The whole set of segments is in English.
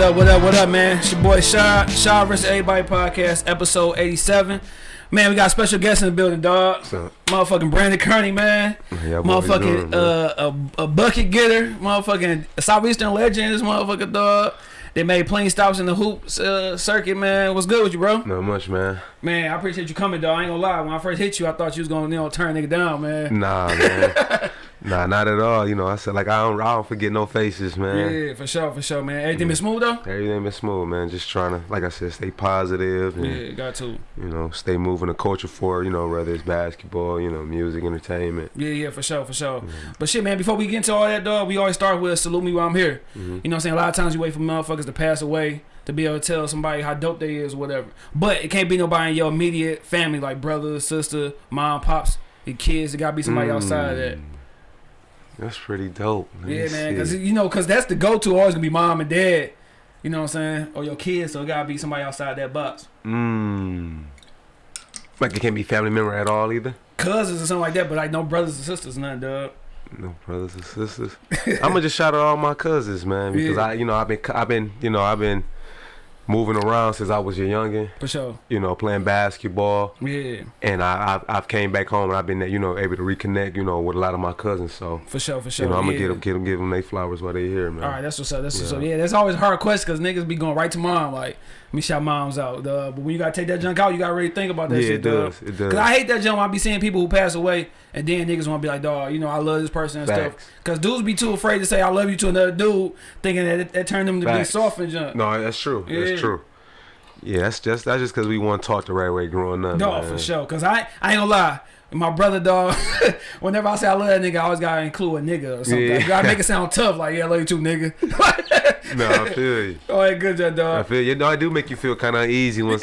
What up, what up, what up, man? It's your boy Shaw, Shaw vs. Everybody podcast, episode 87. Man, we got special guests in the building, dog. What's up? Motherfucking Brandon Kearney, man. Yeah, boy, what you motherfucking doing, uh, a, a bucket getter. Motherfucking Southeastern legend, this motherfucker, dog. They made plenty stops in the hoops uh, circuit, man. What's good with you, bro? Not much, man. Man, I appreciate you coming, dog. I ain't gonna lie. When I first hit you, I thought you was gonna, you know, turn nigga down, man. Nah, man. nah, not at all. You know, I said like I don't, I don't forget no faces, man. Yeah, for sure, for sure, man. Everything been smooth though. Everything been smooth, man. Just trying to, like I said, stay positive and Yeah, got to. you know, stay moving the culture forward. You know, whether it's basketball, you know, music, entertainment. Yeah, yeah, for sure, for sure. But shit, man, before we get into all that, dog, we always start with salute me while I'm here. Mhm. You know what I'm saying? A lot of times you wait for motherfuckers to pass away to be able to tell somebody how dope they is, whatever. But it can't be nobody in your immediate family, like brother, sister, mom, pops, your kids. It gotta be somebody outside of that. That's pretty dope. Let Yeah, man, because you know, because that's the go-to. Always gonna be mom and dad. You know what I'm saying? Or your kids. So it gotta be somebody outside that box. Mm. Like it can't be family member at all either. Cousins or something like that, but like no brothers and sisters, nothing, dog. No brothers and sisters. I'm gonna just shout out all my cousins, man, because Yeah. I, you know, I've been, I've been, you know, I've been moving around since I was a youngin. For sure. You know, playing basketball, Yeah, and I, I've, I've came back home and I've been, you know, able to reconnect, you know, with a lot of my cousins. So, for sure, for sure. you know, I'm gonna get them, get them, give them their flowers while they here, man. All right, that's what's up. That's what's Yeah. up. Yeah, that's always a hard question because niggas be going right to mom. Like, me shout moms out. Uh, but when you gotta take that junk out, you gotta really think about that yeah, shit. it does, it does. Cause I hate that junk. I be seeing people who pass away, and then niggas want to be like, dog, you know, I love this person and stuff. Cause dudes be too afraid to say I love you to another dude, thinking that it, that turned them to be soft and junk. No, that's true. Yeah. That's true. Yeah, that's just that's just because we want to talk the right way growing up. No, man. for sure. Cause I, I ain't gonna lie. My brother, dog. whenever I say I love that nigga, I always gotta include a nigga or something. Yeah. You gotta make it sound tough. Like, yeah, I love you too, nigga. No, I feel you. oh, yeah, good job, I feel you know I do make you feel kind of uneasy when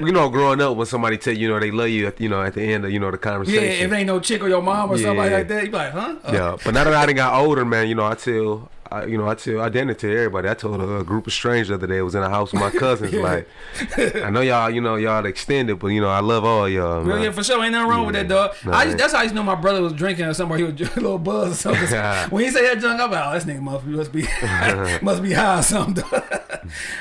you know growing up when somebody tell you you know they love you at you know at the end of you know the conversation. Yeah, if it ain't no chick or your mom or somebody like that, you be like, huh? Uh, Yeah, but now that I done got older, man, you know I tell. I, you know, I tell I did it to everybody. I told a, a group of strangers the other day. I was in a house with my cousins. Yeah. Like, I know y'all, you know, y'all extended, but you know, I love all y'all. Yeah, for sure. Ain't nothing wrong with that, dog. Nah, I just, that's how I used to know my brother was drinking or somewhere. He was a little buzz or something. when he say that junk, I'm like, oh, this nigga must, must be must be high or something. Dog.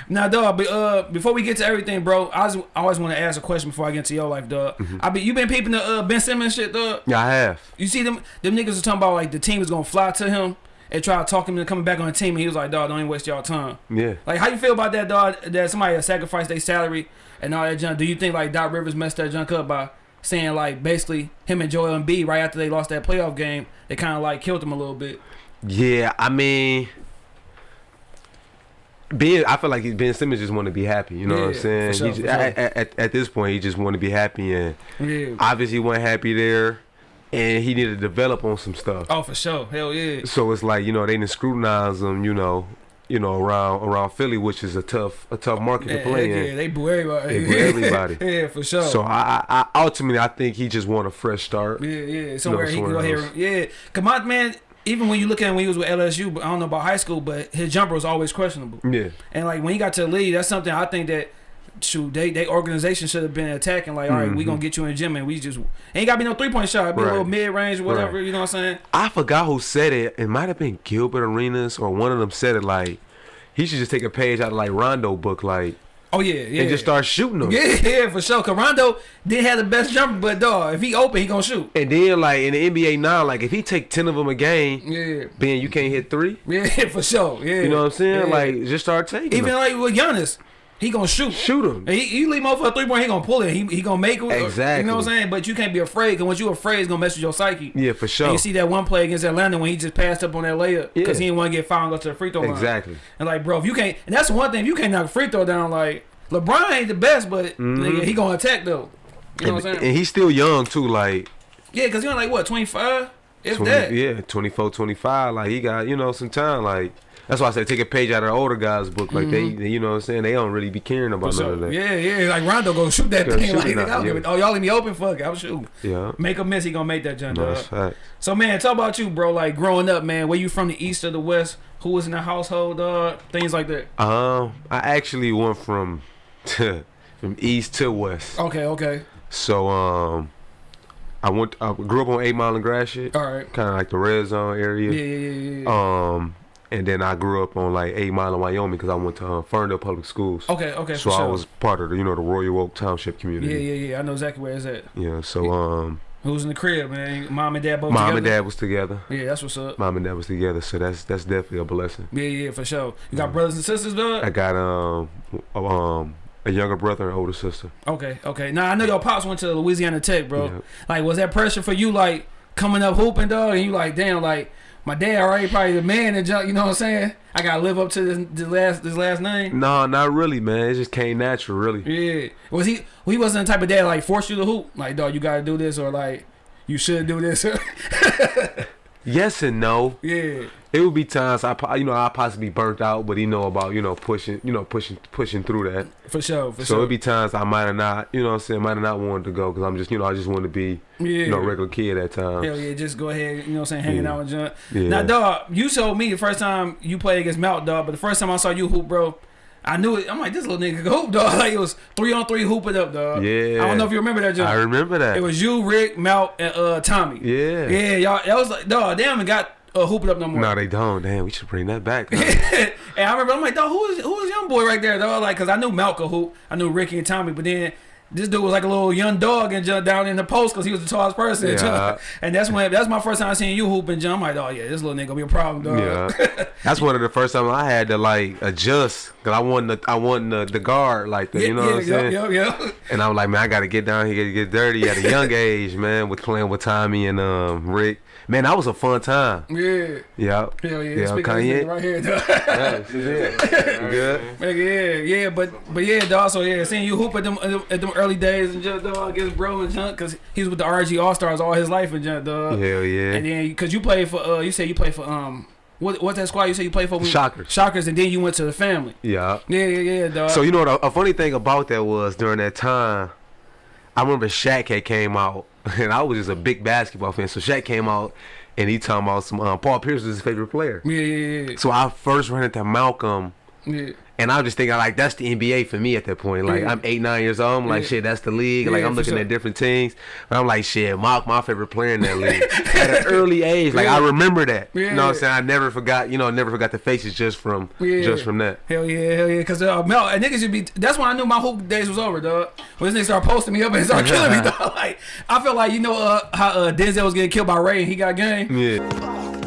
now, dog, but, uh, before we get to everything, bro, I, was, I always want to ask a question before I get into your life, dog. Mm-hmm. I be you been peeping the uh, Ben Simmons shit, dog. Yeah, I have. You see them them niggas are talking about like the team is gonna fly to him and try to talk him into coming back on the team, and he was like, dog, don't even waste y'all time. Yeah. Like, how you feel about that, dog? That somebody sacrificed their salary and all that junk. Do you think like Doc Rivers messed that junk up by saying like basically him and Joel Embiid right after they lost that playoff game, they kind of like killed him a little bit. Yeah, I mean, Ben, I feel like Ben Simmons just want to be happy. You know what I'm saying? sure, he just, sure. at, at, at this point, he just want to be happy, and Yeah. obviously, he wasn't happy there, and he needed to develop on some stuff. Oh, for sure. Hell yeah. So it's like you know they didn't scrutinize him. You know, you know around around Philly, which is a tough a tough market Yeah, to play yeah, in. Yeah, they boo everybody. They boo everybody. yeah, for sure. So I, I, I ultimately I think he just want a fresh start. Yeah, yeah. Somewhere he can go here. Yeah. come on, man, even when you look at him when he was with LSU, but I don't know about high school, but his jumper was always questionable. Yeah, And like when he got to the league, that's something I think that shoot, they they organization should have been attacking. Like, all right, we Mhm. gonna get you in the gym, and we just ain't got to be no three point shot. Be a little mid range, whatever. Right. You know what I'm saying? I forgot who said it. It might have been Gilbert Arenas or one of them said it. Like he should just take a page out of like Rondo book, like Oh yeah, yeah. and just start shooting them. Yeah, yeah, for sure. Cause Rondo didn't have the best jumper, but dog, if he open, he gonna shoot. And then like in the NBA now, like if he take ten of them a game, Yeah, Ben, you can't hit three. yeah, for sure. Yeah, You know what I'm saying? Yeah. Like just start taking. even them. like with Giannis, he gonna shoot. shoot him. And He, you leave him over a three point, he gonna pull it. He, he gonna make it. or- You know what I'm saying? But you can't be afraid, cause once you afraid, it's gonna mess with your psyche. Yeah, for And sure. you see that one play against Atlanta when he just passed up on that layup because Yeah. he didn't want to get fouled and go to the free throw line. Exactly. And like, bro, if you can't, and that's one thing, if you can't knock a free throw down, like LeBron ain't the best, but mm-hmm. nigga, he gonna attack though. You know. And, what I'm saying? and he's still young too. Like yeah, because you're like what 25, if 20, that. yeah, 24, 25. Like he got you know some time. Like that's why I said take a page out of the older guys' book. Like they, they- you know what I'm saying? They don't really be caring about none of that. yeah, yeah, like Rondo go shoot that thing. shoot Like, it nigga, now, I'll give yeah. it. Oh, y'all in the open. Fuck, it, I'm shooting. Yeah. Make a miss, he gonna make that jump. No, that's fact. So man, talk about you, bro. Like growing up, man. Where you from? The east or the west? Who was in the household? Dog. Things like that. Um, I actually went from from east to west. Okay, okay. So um, I went. I grew up on Eight Mile and Gratiot, All right. kind of like the red zone area. yeah, yeah, yeah. yeah. Um, and then I grew up on like Eight Mile in Wyoming because I went to uh, Ferndale Public Schools. Okay, okay, So I was part of the you know the Royal Oak Township community. yeah, yeah. Yeah. I know exactly where it's at. Yeah. So um, Who's in the crib, man? Mom and dad both mom together? and dad was together. Yeah, that's what's up. Mom and dad was together. So that's that's definitely a blessing. Yeah, yeah, for sure. You got brothers and sisters, dog? I got um a- um a younger brother and older sister. Okay, okay. Now I know your pops went to Louisiana Tech, bro. Yeah. Like, was that pressure for you, like coming up hooping, dog? And you like, damn, like my dad already probably the man and jump. You know what I'm saying? I gotta live up to this, this last this last name. No, not really, man. It just came natural, really. Yeah. Was he? He wasn't the type of dad like force you to hoop. Like, dog, you gotta do this, or like you should do this. Yes and no. yeah. It would be times I, you know, I possibly burnt out, but he know about, you know, pushing, you know, pushing, pushing through that. For sure. For so sure. it'd be times I might have not, you know, what I'm saying, might have not wanted to go because I'm just, you know, I just want to be, yeah. you know, regular kid at times. Hell yeah, just go ahead, you know what I'm saying, hanging Yeah. out and jump. Yeah. Now, dog, you told me the first time you played against Mount, dog, but the first time I saw you hoop, bro, I knew it. I'm like, this little nigga hoop, dog. Like, it was three on three hooping up, dog. Yeah. I don't know if you remember that, John. I remember that. It was you, Rick, Mount, and uh, Tommy. yeah. Yeah, y'all. That was like, dog, they haven't got uh, hoop it up no more. No, they don't. Damn, we should bring that back. and I remember, I'm like, dog, who is who is young boy right there, dog? Like, cause I knew Malcolm hoop, I knew Ricky and Tommy, but then this dude was like a little young dog and jumped down in the post because he was the tallest person. Yeah. And that's when that's my first time seeing you hoop and jump. I'm like, oh yeah, this little nigga gonna be a problem, dog. yeah. That's one of the first time I had to like adjust because I wasn't the, I wasn't the, the guard like that. You know yeah, what I'm saying? yeah, yeah, yeah. And I'm like, man, I gotta get down here, get, get dirty at a young age, man, with playing with Tommy and um Rick. Man, that was a fun time. Yeah, Yeah. hell yeah. Yeah, Kanye. right here, dog. Yeah, this is it. You good? Yeah, yeah, but but yeah, dog. So yeah, seeing you hoop at them at them early days and just dog against bro and junk because he was with the RG All Stars all his life and junk, dog. Hell yeah. And then because you played for uh, you said you played for um, what what's that squad you said you played for? Shockers. Shockers, and then you went to the family. Yeah. Yeah, yeah, yeah, dog. So you know what? A, a funny thing about that was during that time, I remember Shaq had came out, and I was just a big basketball fan. So Shaq came out, and he talking about some um, Paul Pierce was his favorite player. yeah, yeah, So I first ran into Malcolm, yeah, yeah. And I'm just thinking like that's the NBA for me at that point. Like Yeah. I'm eight nine years old. I'm like Yeah. shit, that's the league. Like Yeah, I'm looking sure. at different teams, but I'm like shit, Mark, my favorite player in that league at an early age. Like. I remember that. You know what I'm saying? I never forgot. You know, never forgot the faces just from just from that. Hell yeah, hell yeah. Cause uh, Mel, and niggas should be. That's when I knew my hoop days was over, dog. When this nigga started posting me up and started killing me, dog. Like I felt like you know uh, how uh, Denzel was getting killed by Ray and he got game. Yeah.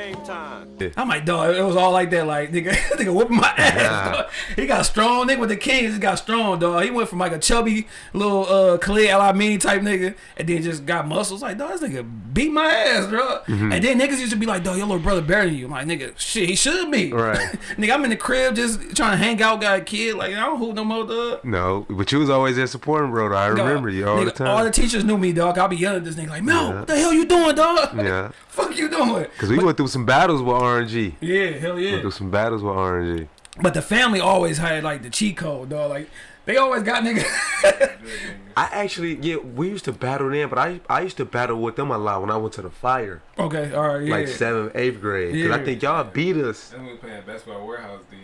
Game time. I'm like, dog, it was all like that. Like, nigga, nigga whooping my ass. Dog. He got strong, nigga. With the Kings, he got strong, dog. He went from like a chubby little uh Khalid El Amin type nigga, and then just got muscles. Like, dog, this nigga beat my ass, bro. Mm-hmm. And then niggas used to be like, dog, your little brother better than you. I'm like, nigga, shit, he should be. Right. nigga, I'm in the crib just trying to hang out, got a kid. Like, I don't hoop no more, dog. No, but you was always there supporting, bro. though. I Dog, remember you all nigga, the time. All the teachers knew me, dog. I'll be yelling at this nigga like, Mel, Yeah. what the hell you doing, dog? yeah, Fuck you doing? because we went through some battles with RNG. Yeah, hell yeah. Went through some battles with RNG. But the family always had like the cheat code, dog. Like they always got niggas. I actually, yeah, we used to battle then, but I I used to battle with them a lot when I went to the fire, okay, all right, yeah. like seventh, eighth grade. Because I think y'all beat us. Then we playing basketball warehouse then.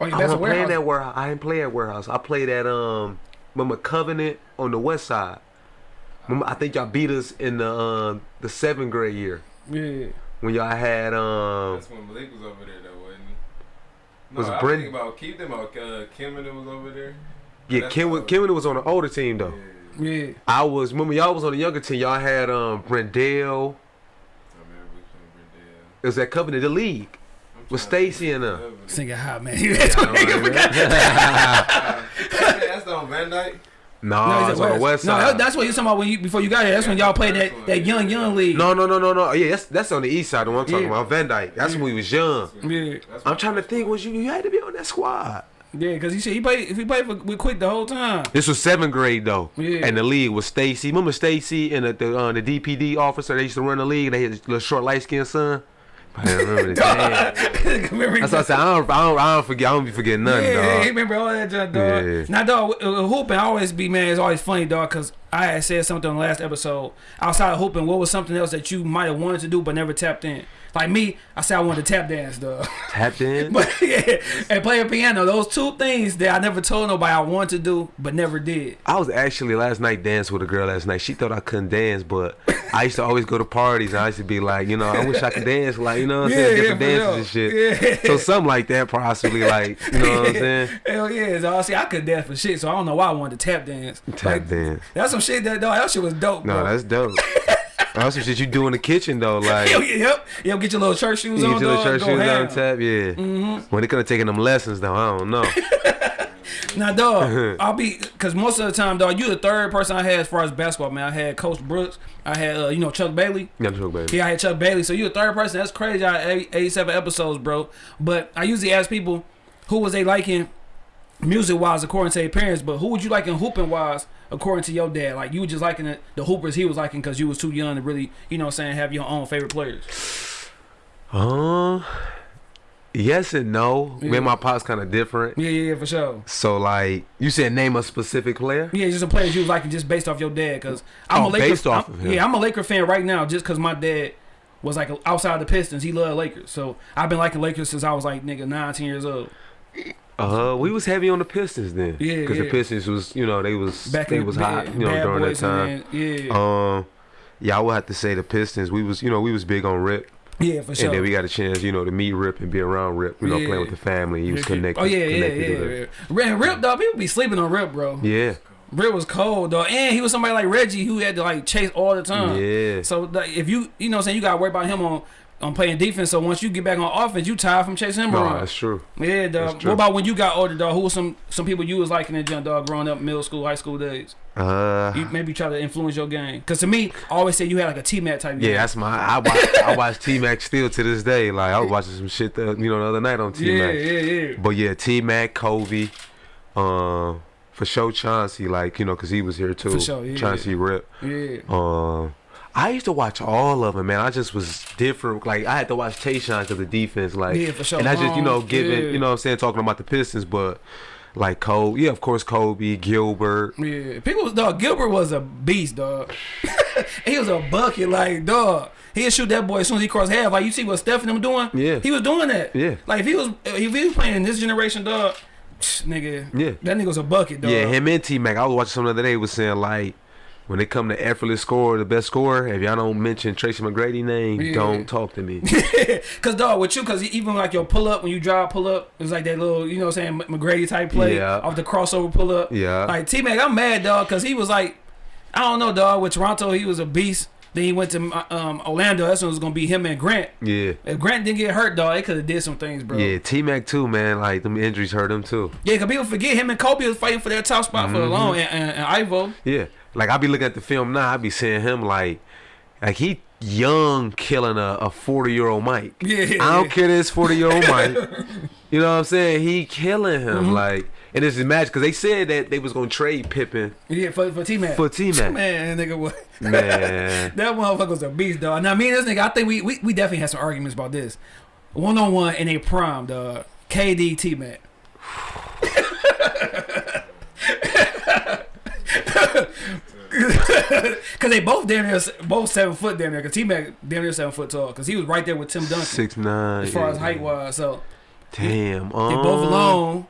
oh, yeah, I wasn't playing warehouse. warehouse. I didn't play at warehouse. I played at um, remember Covenant on the west side. Remember, I think y'all beat us in the um the seventh grade year Yeah. When y'all had um. That's when Malik was over there though, wasn't he? No, Was I Brent- think about keep them out. Uh, Kim and them was over there. Yeah, That's Kim, all. Kim was on the older team though. Yeah, Yeah. I was remember y'all was on the younger team. Y'all had um Brendale. I remember we playing Brendale. It was at Covenant the league I'm with Stacy and uh. think. Singing hot man. That's what nigga forgot. Hey, That's on Van Dyke. No, No, it's on the west side. that- that's what you're talking about when you before you got here. That's when y'all played that, that young young league. no, no, no, no, no. Yeah, that's that's on the east side. The one I'm talking Yeah. about, Van Dyke. That's when we was young. Yeah, I'm trying to think. Was you you had to be on that squad? yeah, because he said he played. If he played for, with Quick the whole time. This was seventh grade though, Yeah. and the league was Stacy. Remember Stacy and the the, uh, the DPD officer? They used to run the league. They had little short light skinned son. I don't remember the Damn. Remember That's what I said. I don't, I don't, I don't forget. I don't be forgetting nothing, yeah, dog. he remember all that junk, dog. Yeah. Now, dog, uh, hooping always be man. It's always funny, dog, because I had said something on the last episode. Outside of hooping, what was something else that you might have wanted to do but never tapped in? Like me, I said I wanted to tap dance, though. Tap dance? but yeah, and play a piano. Those two things that I never told nobody I wanted to do but never did. I was actually last night dancing with a girl last night. She thought I couldn't dance, but I used to always go to parties and I used to be like, you know, I wish I could dance, like you know what I'm saying, different for dances real. and shit. Yeah. So something like that, possibly, like you know what I'm saying. Hell yeah! So I see, I could dance for shit, so I don't know why I wanted to tap dance. Tap Like, dance. That's some shit that dog. That shit was dope. No, bro. that's dope. That's some shit you do in the kitchen though, like. Yep, yep, yep. Get your little church shoes You on, get your dog. church go shoes on tap, yeah. Mm-hmm. When they could have taken them lessons though, I don't know. Now, dog, I'll be because most of the time, dog, you the third person I had as far as basketball, man. I had Coach Brooks, I had uh, you know Chuck Bailey. Yeah, Chuck Bailey. Yeah, I had Chuck Bailey. So you the third person. That's crazy. I had 87 episodes, bro. But I usually ask people who was they liking music wise according to their parents, but who would you like in hooping wise according to your dad? Like you were just liking the, the hoopers he was liking because you was too young to really, you know, what I'm saying have your own favorite players. Um, yes and no. Me and my pop's kind of different. Yeah, yeah, yeah, for sure. So like, you said name a specific player. Yeah, just a players you was liking just based off your dad. Cause I'm Oh, a Laker. based off I'm- of him. Yeah, I'm a Laker fan right now just cause my dad was like outside the Pistons. He loved Lakers, so I've been liking Lakers since I was like nigga 19 years old. Uh, we was heavy on the Pistons then. Yeah, Because yeah. the Pistons was, you know, they was Back they was hot, you know, during that time. then- yeah, Um, yeah, I would have to say the Pistons. We was, you know, we was big on Rip, yeah, for sure. and then we got a chance, you know, to meet Rip and be around Rip. You know, Yeah. playing with the family. He was connected. Oh yeah, yeah, connected yeah. yeah. And Rip, dog, people be sleeping on Rip, bro. yeah, Rip was cold, dog, and he was somebody like Reggie who had to like chase all the time. yeah. So like, if you, you know, what I'm saying you gotta worry about him on on playing defense. So once you get back on offense, you tired from chasing him No, around. that's true. Yeah, That's true. What about when you got older, dog? Who was some some people you was liking in jump, dog, growing up, middle school, high school days? Uh, You maybe try to influence your game. Cause to me, I always say you had like a T Mac type. yeah, game. that's my. I watch. I watch T Mac still to this day. Like I was watching some shit, the, you know, the other night on T Mac. yeah, yeah, yeah. But yeah, T Mac, Kobe, um, for sure Chauncey, like you know, cause he was here too. For sure, yeah. Chauncey Rip. Yeah. Um, I used to watch all of them, man. I just was different. Like I had to watch Tayshaun because of the defense, like, Yeah, for sure. and I just you know Long, giving, yeah. you know, what I'm saying talking about the Pistons, but like Kobe, yeah, of course Kobe, Gilbert. Yeah, people, dog. Gilbert was a beast, dog. he was a bucket, like dog. He'd shoot that boy as soon as he crossed half. Like you see what Steph and them doing. Yeah. he was doing that. Yeah. like if he was if he was playing in this generation, dog, psh, nigga. Yeah. that nigga was a bucket, dog. Yeah, him and T Mac. I was watching something the other day was saying like when it come to effortless score, the best scorer, if y'all don't mention Tracy McGrady name, Yeah. don't talk to me. Cause dog, with you, cause even like your pull up when you drive pull up, it's like that little, you know, what I'm saying McGrady type play Yeah. off the crossover pull up. Yeah. Like T Mac, I'm mad, dog, cause he was like, I don't know, dog. With Toronto, he was a beast. Then he went to um, Orlando. That's when it was gonna be him and Grant. yeah. If Grant didn't get hurt, dog, they could have did some things, bro. Yeah, T Mac too, man. Like them injuries hurt him too. Yeah, cause people forget him and Kobe was fighting for that top spot for a Mm-hmm. long, and, and, and Ivo. Yeah, like I be looking at the film now. I be seeing him like, like he young killing a, a forty year old Mike. Yeah, I don't yeah. care this forty year old Mike. You know what I'm saying? He killing him Mm-hmm. like, and it's a match because they said that they was gonna trade Pippen Yeah, for, for T Mac. for T Mac. Man, nigga, what? Man, That motherfucker was a beast, dog. Now, me and this nigga, I think we, we, we definitely had some arguments about this. One on one in a prime, dog. KD T Mac. Cause they both damn near both seven foot damn near. Cause T Mac damn near seven foot tall. Cause he was right there with Tim Duncan six nine. as far as height wise. So Damn, they both um, alone.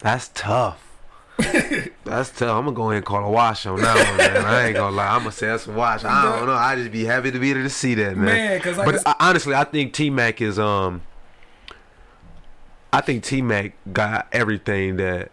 That's tough. that's tough. I'm gonna go ahead and call a wash on that one, man. I ain't gonna lie. I'm gonna say that's a wash. I don't know. I just be happy to be able to see that, man. Man, cause like but I, honestly, I think T Mac is um. I think T Mac got everything that,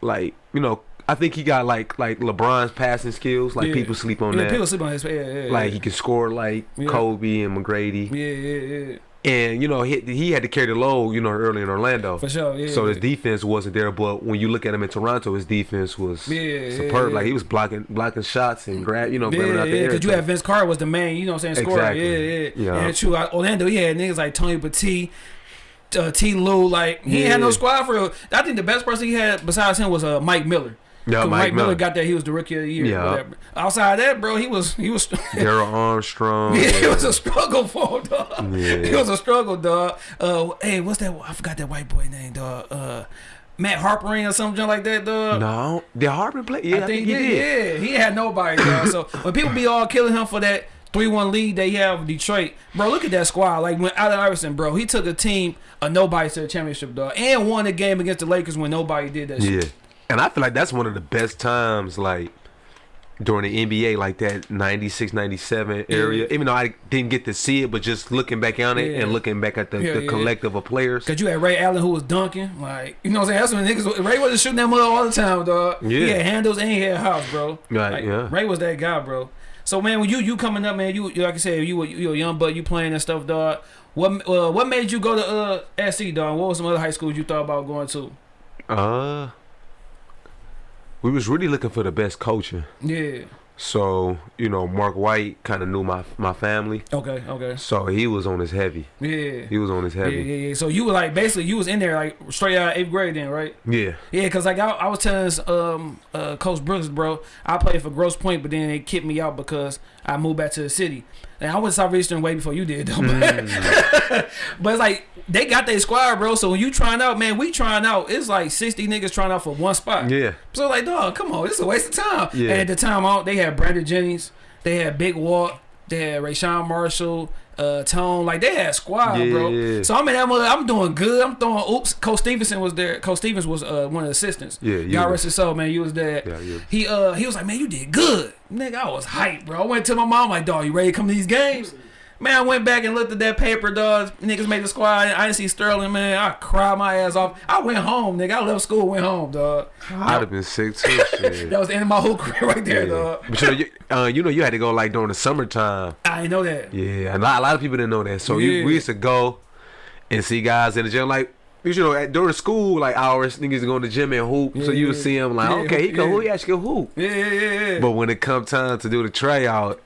like you know, I think he got like like LeBron's passing skills. Like Yeah. people sleep on yeah, that. people sleep on his yeah, yeah, like he can score like Yeah. Kobe and McGrady, yeah, yeah, yeah, and you know he he had to carry the load. You know, early in Orlando. for sure. Yeah, So yeah. his defense wasn't there, but when you look at him in Toronto, his defense was Yeah, superb. yeah, Like he was blocking blocking shots and grab, you know, grabbing Yeah, out the yeah, air. because you had Vince Carter was the man, you know what I'm saying, scorer. Exactly. Yeah, yeah. Yeah. And true, like, Orlando, he had niggas like Tony Petit, uh, T. Lue, like, he ain't had no squad for real. I think the best person he had besides him was uh, Mike Miller. 'Cause Mike Mike Miller Miller. got that, he was the rookie of the year. Yeah. Outside of that, bro, he was, he was, Darrell Armstrong. yeah, it was a struggle for him, dog. Yeah. It was a struggle, dog. Uh, hey, what's that? I forgot that white boy name, dog. Uh, Matt Harpring or something like that, dog. No, did Harper play? Yeah, I, think, he did. Yeah, he had nobody, dog. So when people be all killing him for that three one lead they have with Detroit, bro, look at that squad. Like when Allen Iverson, bro, he took a team of nobody to the championship, dog, and won the game against the Lakers when nobody did that. Yeah, shit. And I feel like that's one of the best times, like during the NBA, like that 96, 97 area. Yeah. Even though I didn't get to see it, but just looking back on it Yeah. and looking back at the, Yeah, the collective of players. Cause you had Ray Allen who was dunking, like you know what I'm saying. That's when niggas Ray wasn't shooting that mother all the time, dog. He Yeah. had handles and he had house, bro. Right, Like, yeah. Ray was that guy, bro. So man, when you you coming up, man, you, you like I said, you were you a young bud, you playing and stuff, dog. What uh, what made you go to uh SC, dog? What was some other high schools you thought about going to? Uh, we was really looking for the best coaching. Yeah. So you know, Mark White kind of knew my my family, Okay. Okay. so he was on his heavy. Yeah. He was on his Yeah, heavy. yeah, yeah. So you were like basically you was in there like straight out of eighth grade then, right? Yeah. Yeah, cause like I, I was telling this, um uh Coach Brooks, bro, I played for Grosse Pointe, but then they kicked me out because I moved back to the city. And I went to Southeastern way before you did, though. Mm. but it's like they got their squad, bro. So when you trying out, man, we trying out. It's like sixty niggas trying out for one spot. Yeah. So like, dog, come on, this is a waste of time. Yeah. And at the time out, they had Brandon Jennings, they had Big Walt, they had Rayshawn Marshall, uh, Tone, like they had squad, bro. Yeah. So I'm in that mother, I'm doing good. I'm throwing. Oops, Coach Stevenson was there. Coach Stevens was uh, one of the assistants. Yeah, you God rest his soul, man. You was there. Yeah, you- He uh he was like, man, you did good, nigga. I was hyped, bro. I went to my mom like, dog, you ready to come to these games? Man, I went back and looked at that paper, dog. Niggas made the squad. I didn't see Sterling, man. I cried my ass off. I went home, nigga. I left school, went home, dog. I'd have been sick too. Shit. That was the end of my whole career right there, Yeah. dog. But you know, you, uh, you know, you had to go like during the summertime. I didn't know that. Yeah, a lot, a lot of people didn't know that. So Yeah. you, we used to go and see guys in the gym. Like you know, at, during school like hours, niggas go to the gym and hoop. so you would Yeah. see him like, Yeah, okay, he can yeah. hoop. He actually can hoop. Yeah, yeah, yeah, yeah. But when it come time to do the tryout,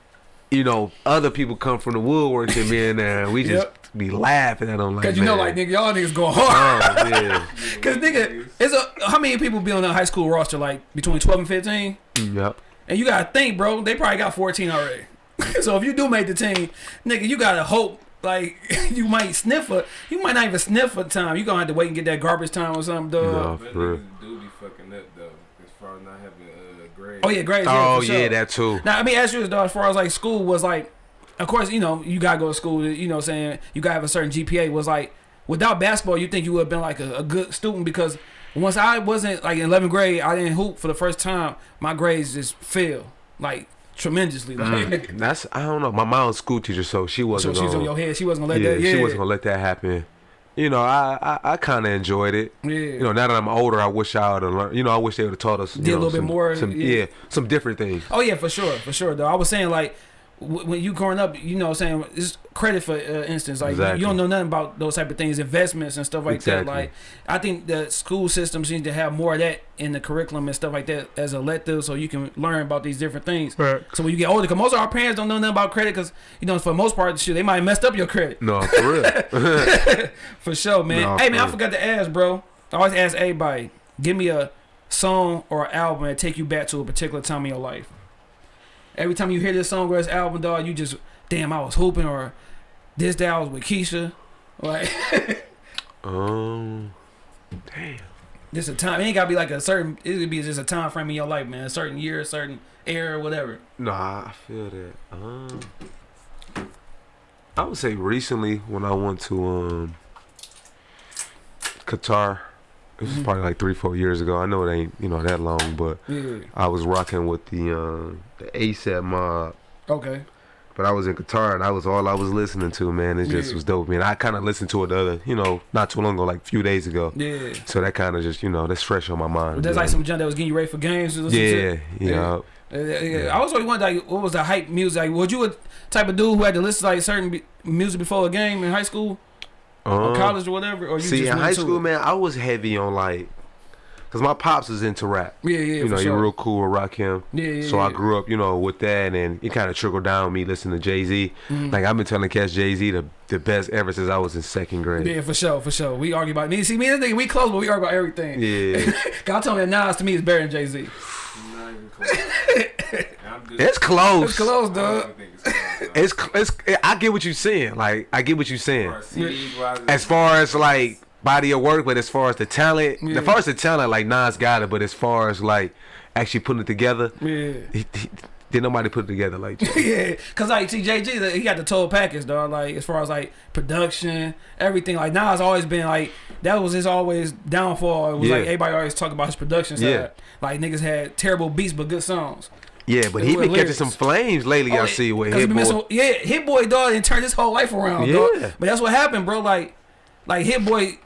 you know, other people come from the woodwork and be in there, and uh, we just Yep. be laughing at them like, Cause you know, like nigga, y'all niggas go oh, hard. Oh yeah, Cause nigga, it's a how many people be on the high school roster? Like between twelve and fifteen. yep. And you gotta think, bro, they probably got 14 already. so if you do make the team, nigga, you gotta hope like you might sniff a you might not even sniff a time. You gonna have to wait and get that garbage time or something, dog. No. For real. do be fucking up though, as far as not having uh, grades. Oh yeah, grades. yeah, Oh yeah, sure. that too. Now I mean, ask you this, dog. As far as like school was like, of course, you know, you gotta go to school. You know, what I'm saying you gotta have a certain GPA. Was like without basketball, you think you would have been like a, a good student because once I wasn't like in 11th grade, I didn't hoop for the first time. My grades just fell like tremendously. Like, Mm. That's I don't know. My mom's school teacher, so she wasn't. So she's on your head. She wasn't gonna let yeah, that. Yeah, she wasn't gonna let that happen. You know, I I, I kind of enjoyed it. Yeah. You know, now that I'm older, I wish I would have learned. You know, I wish they would have taught us. Did a know, little bit more, Some, yeah. yeah. some different things. Oh yeah, for sure, for sure. Though I was saying like when you growing up, you know, what I'm saying it's credit for uh, instance, like you- Exactly. you don't know nothing about those type of things, investments and stuff like Exactly. that. Like I think the school systems need to have more of that in the curriculum and stuff like that as a elective, so you can learn about these different things. Right. So when you get older, because most of our parents don't know nothing about credit, because you know for the most part, shit, they might have messed up your credit. No, for real. For sure, man. No, hey, man, I forgot to ask, bro. I always ask everybody, give me a song or album that take you back to a particular time in your life. Every time you hear this song or this album, dog, you just, damn, I was hooping, or this day I was with Keisha. Like, um, damn. this a time. It ain't gotta be like a certain. It could be just a time frame in your life, man. A certain year, a certain era, whatever. No, I feel that. Um, I would say recently when I went to um Qatar. This was Mhm. probably like three, four years ago. I know it ain't you know that long, but Yeah. I was rocking with the uh, the ASAP mob. Okay. But I was in Qatar and that was all I was listening to, man. It just Yeah. was dope, man. I kind of listened to it the other, you know, not too long ago, like a few days ago. Yeah. So that kind of just, you know, that's fresh on my mind. But that's like know. some junk that was getting you ready for games. Yeah, yeah. Yeah. Yeah. I was always wondering, like, what was the hype music? Like, was you a type of dude who had to listen to like certain b- music before a game in high school or Um, college or whatever? Or you See, just in high school, it? man, I was heavy on like, cause my pops was into rap. Yeah, yeah, you know, for he sure. real cool with Rakim. Yeah, yeah. So yeah. I grew up, you know, with that, and it kind of trickled down me listening to Jay Z. Mhm. Like I've been telling Cash Jay Z the the best ever since I was in second grade. Yeah, for sure, for sure. We argue about me. See, me and this nigga, we close, but we argue about everything. Yeah, God told me that Nas to me is better than Jay Z. Not even close. I'm just- it's close. It's close, I dog. it's. It's it's. I get what you're saying. Like I get what you're saying. As far as CDs wise, As far as like body of work, but as far as the talent, Yeah. as far as the talent, like Nas got it, but as far as like actually putting it together, Yeah. he, he, did nobody put it together like yeah, cause like see Jay Z, he got the total package, dog. Like as far as like production, everything. Like Nas always been like that was his always downfall. It was Yeah. like everybody always talk about his production side. Yeah. Like niggas had terrible beats but good songs. Yeah, but he been catching some flames lately. I Oh, see with Hit Boy. so- yeah, Hit Boy dog and turned his whole life around. Yeah. dog. But that's what happened, bro. Like, like Hit Boy,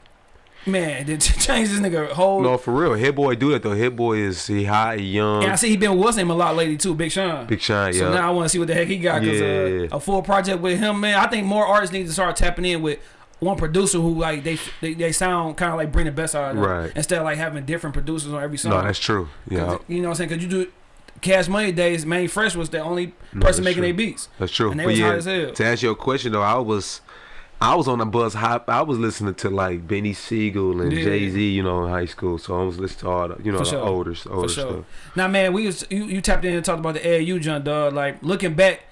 man, did change this nigga whole. No, for real. Hit Boy do that though. Hit Boy is he hot, he young, and I see he been with what's name a lot lately too, Big Sean. Big Shine. So Yeah, now I want to see what the heck he got Yeah. uh, a full project with him, man. I think more artists need to start tapping in with one producer who like they they, they sound kind of like bring the best out of them Right. instead of like having different producers on every song. no, that's true. Yeah, you know what I'm saying? Because you do Cash Money days, Mannie Fresh was the only person that's making their beats. that's true. And they But was yeah, hot as hell. to answer your question though, I was. I was on the buzz hop. I was listening to like Beanie Sigel and Yeah. Jay Z, you know, in high school. So I was listening to all the, you know, For the sure. older, For older sure. stuff. Now, man, we was you, you tapped in and talked about the AAU junk, dog. Like looking back,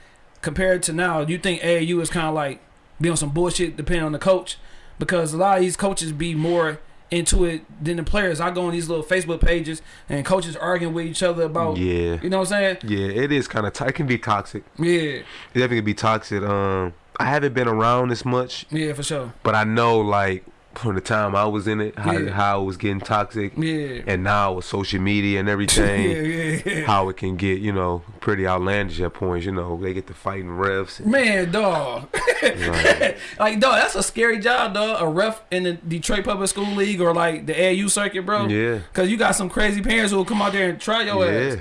compared to now, do you think AAU is kind of like be on some bullshit depending on the coach? Because a lot of these coaches be more into it than the players. I go on these little Facebook pages and coaches arguing with each other about, Yeah, you know what I'm saying? yeah, it is kind of. It can be toxic. Yeah, It definitely can be toxic. Um, I haven't been around this much, yeah, for sure. but I know like from the time I was in it, how Yeah. how it was getting toxic, Yeah, and now with social media and everything, yeah, yeah. how it can get you know pretty outlandish at points. You know, they get to fighting refs. And, Man, dog. like, like, dog, that's a scary job, dog. A ref in the Detroit Public School League or like the AAU circuit, bro. yeah, Cause you got some crazy parents who will come out there and try your ass.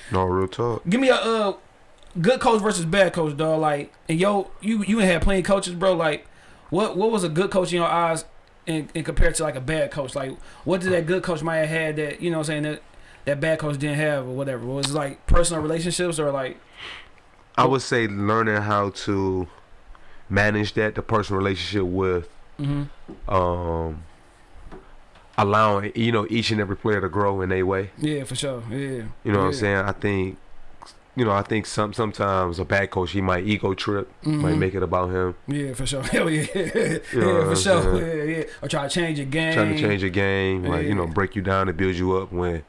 no real talk. Give me a uh, good coach versus bad coach, dog. Like, and yo, you you had plenty of coaches, bro. Like, what what was a good coach in your eyes, in, in compared to like a bad coach? Like, what did that good coach might have had that you know what I'm saying that that bad coach didn't have or whatever? Was it like personal relationships or like I would say learning how to manage that the personal relationship with hmm um allowing you know each and every player to grow in their way. yeah for sure yeah You know what I'm saying? I think you know, I think some sometimes a bad coach he might ego trip, might Mhm. make it about him, yeah for sure hell yeah know yeah for sure saying? yeah yeah or try to change your game trying to change your game, like you know, break you down and build you up when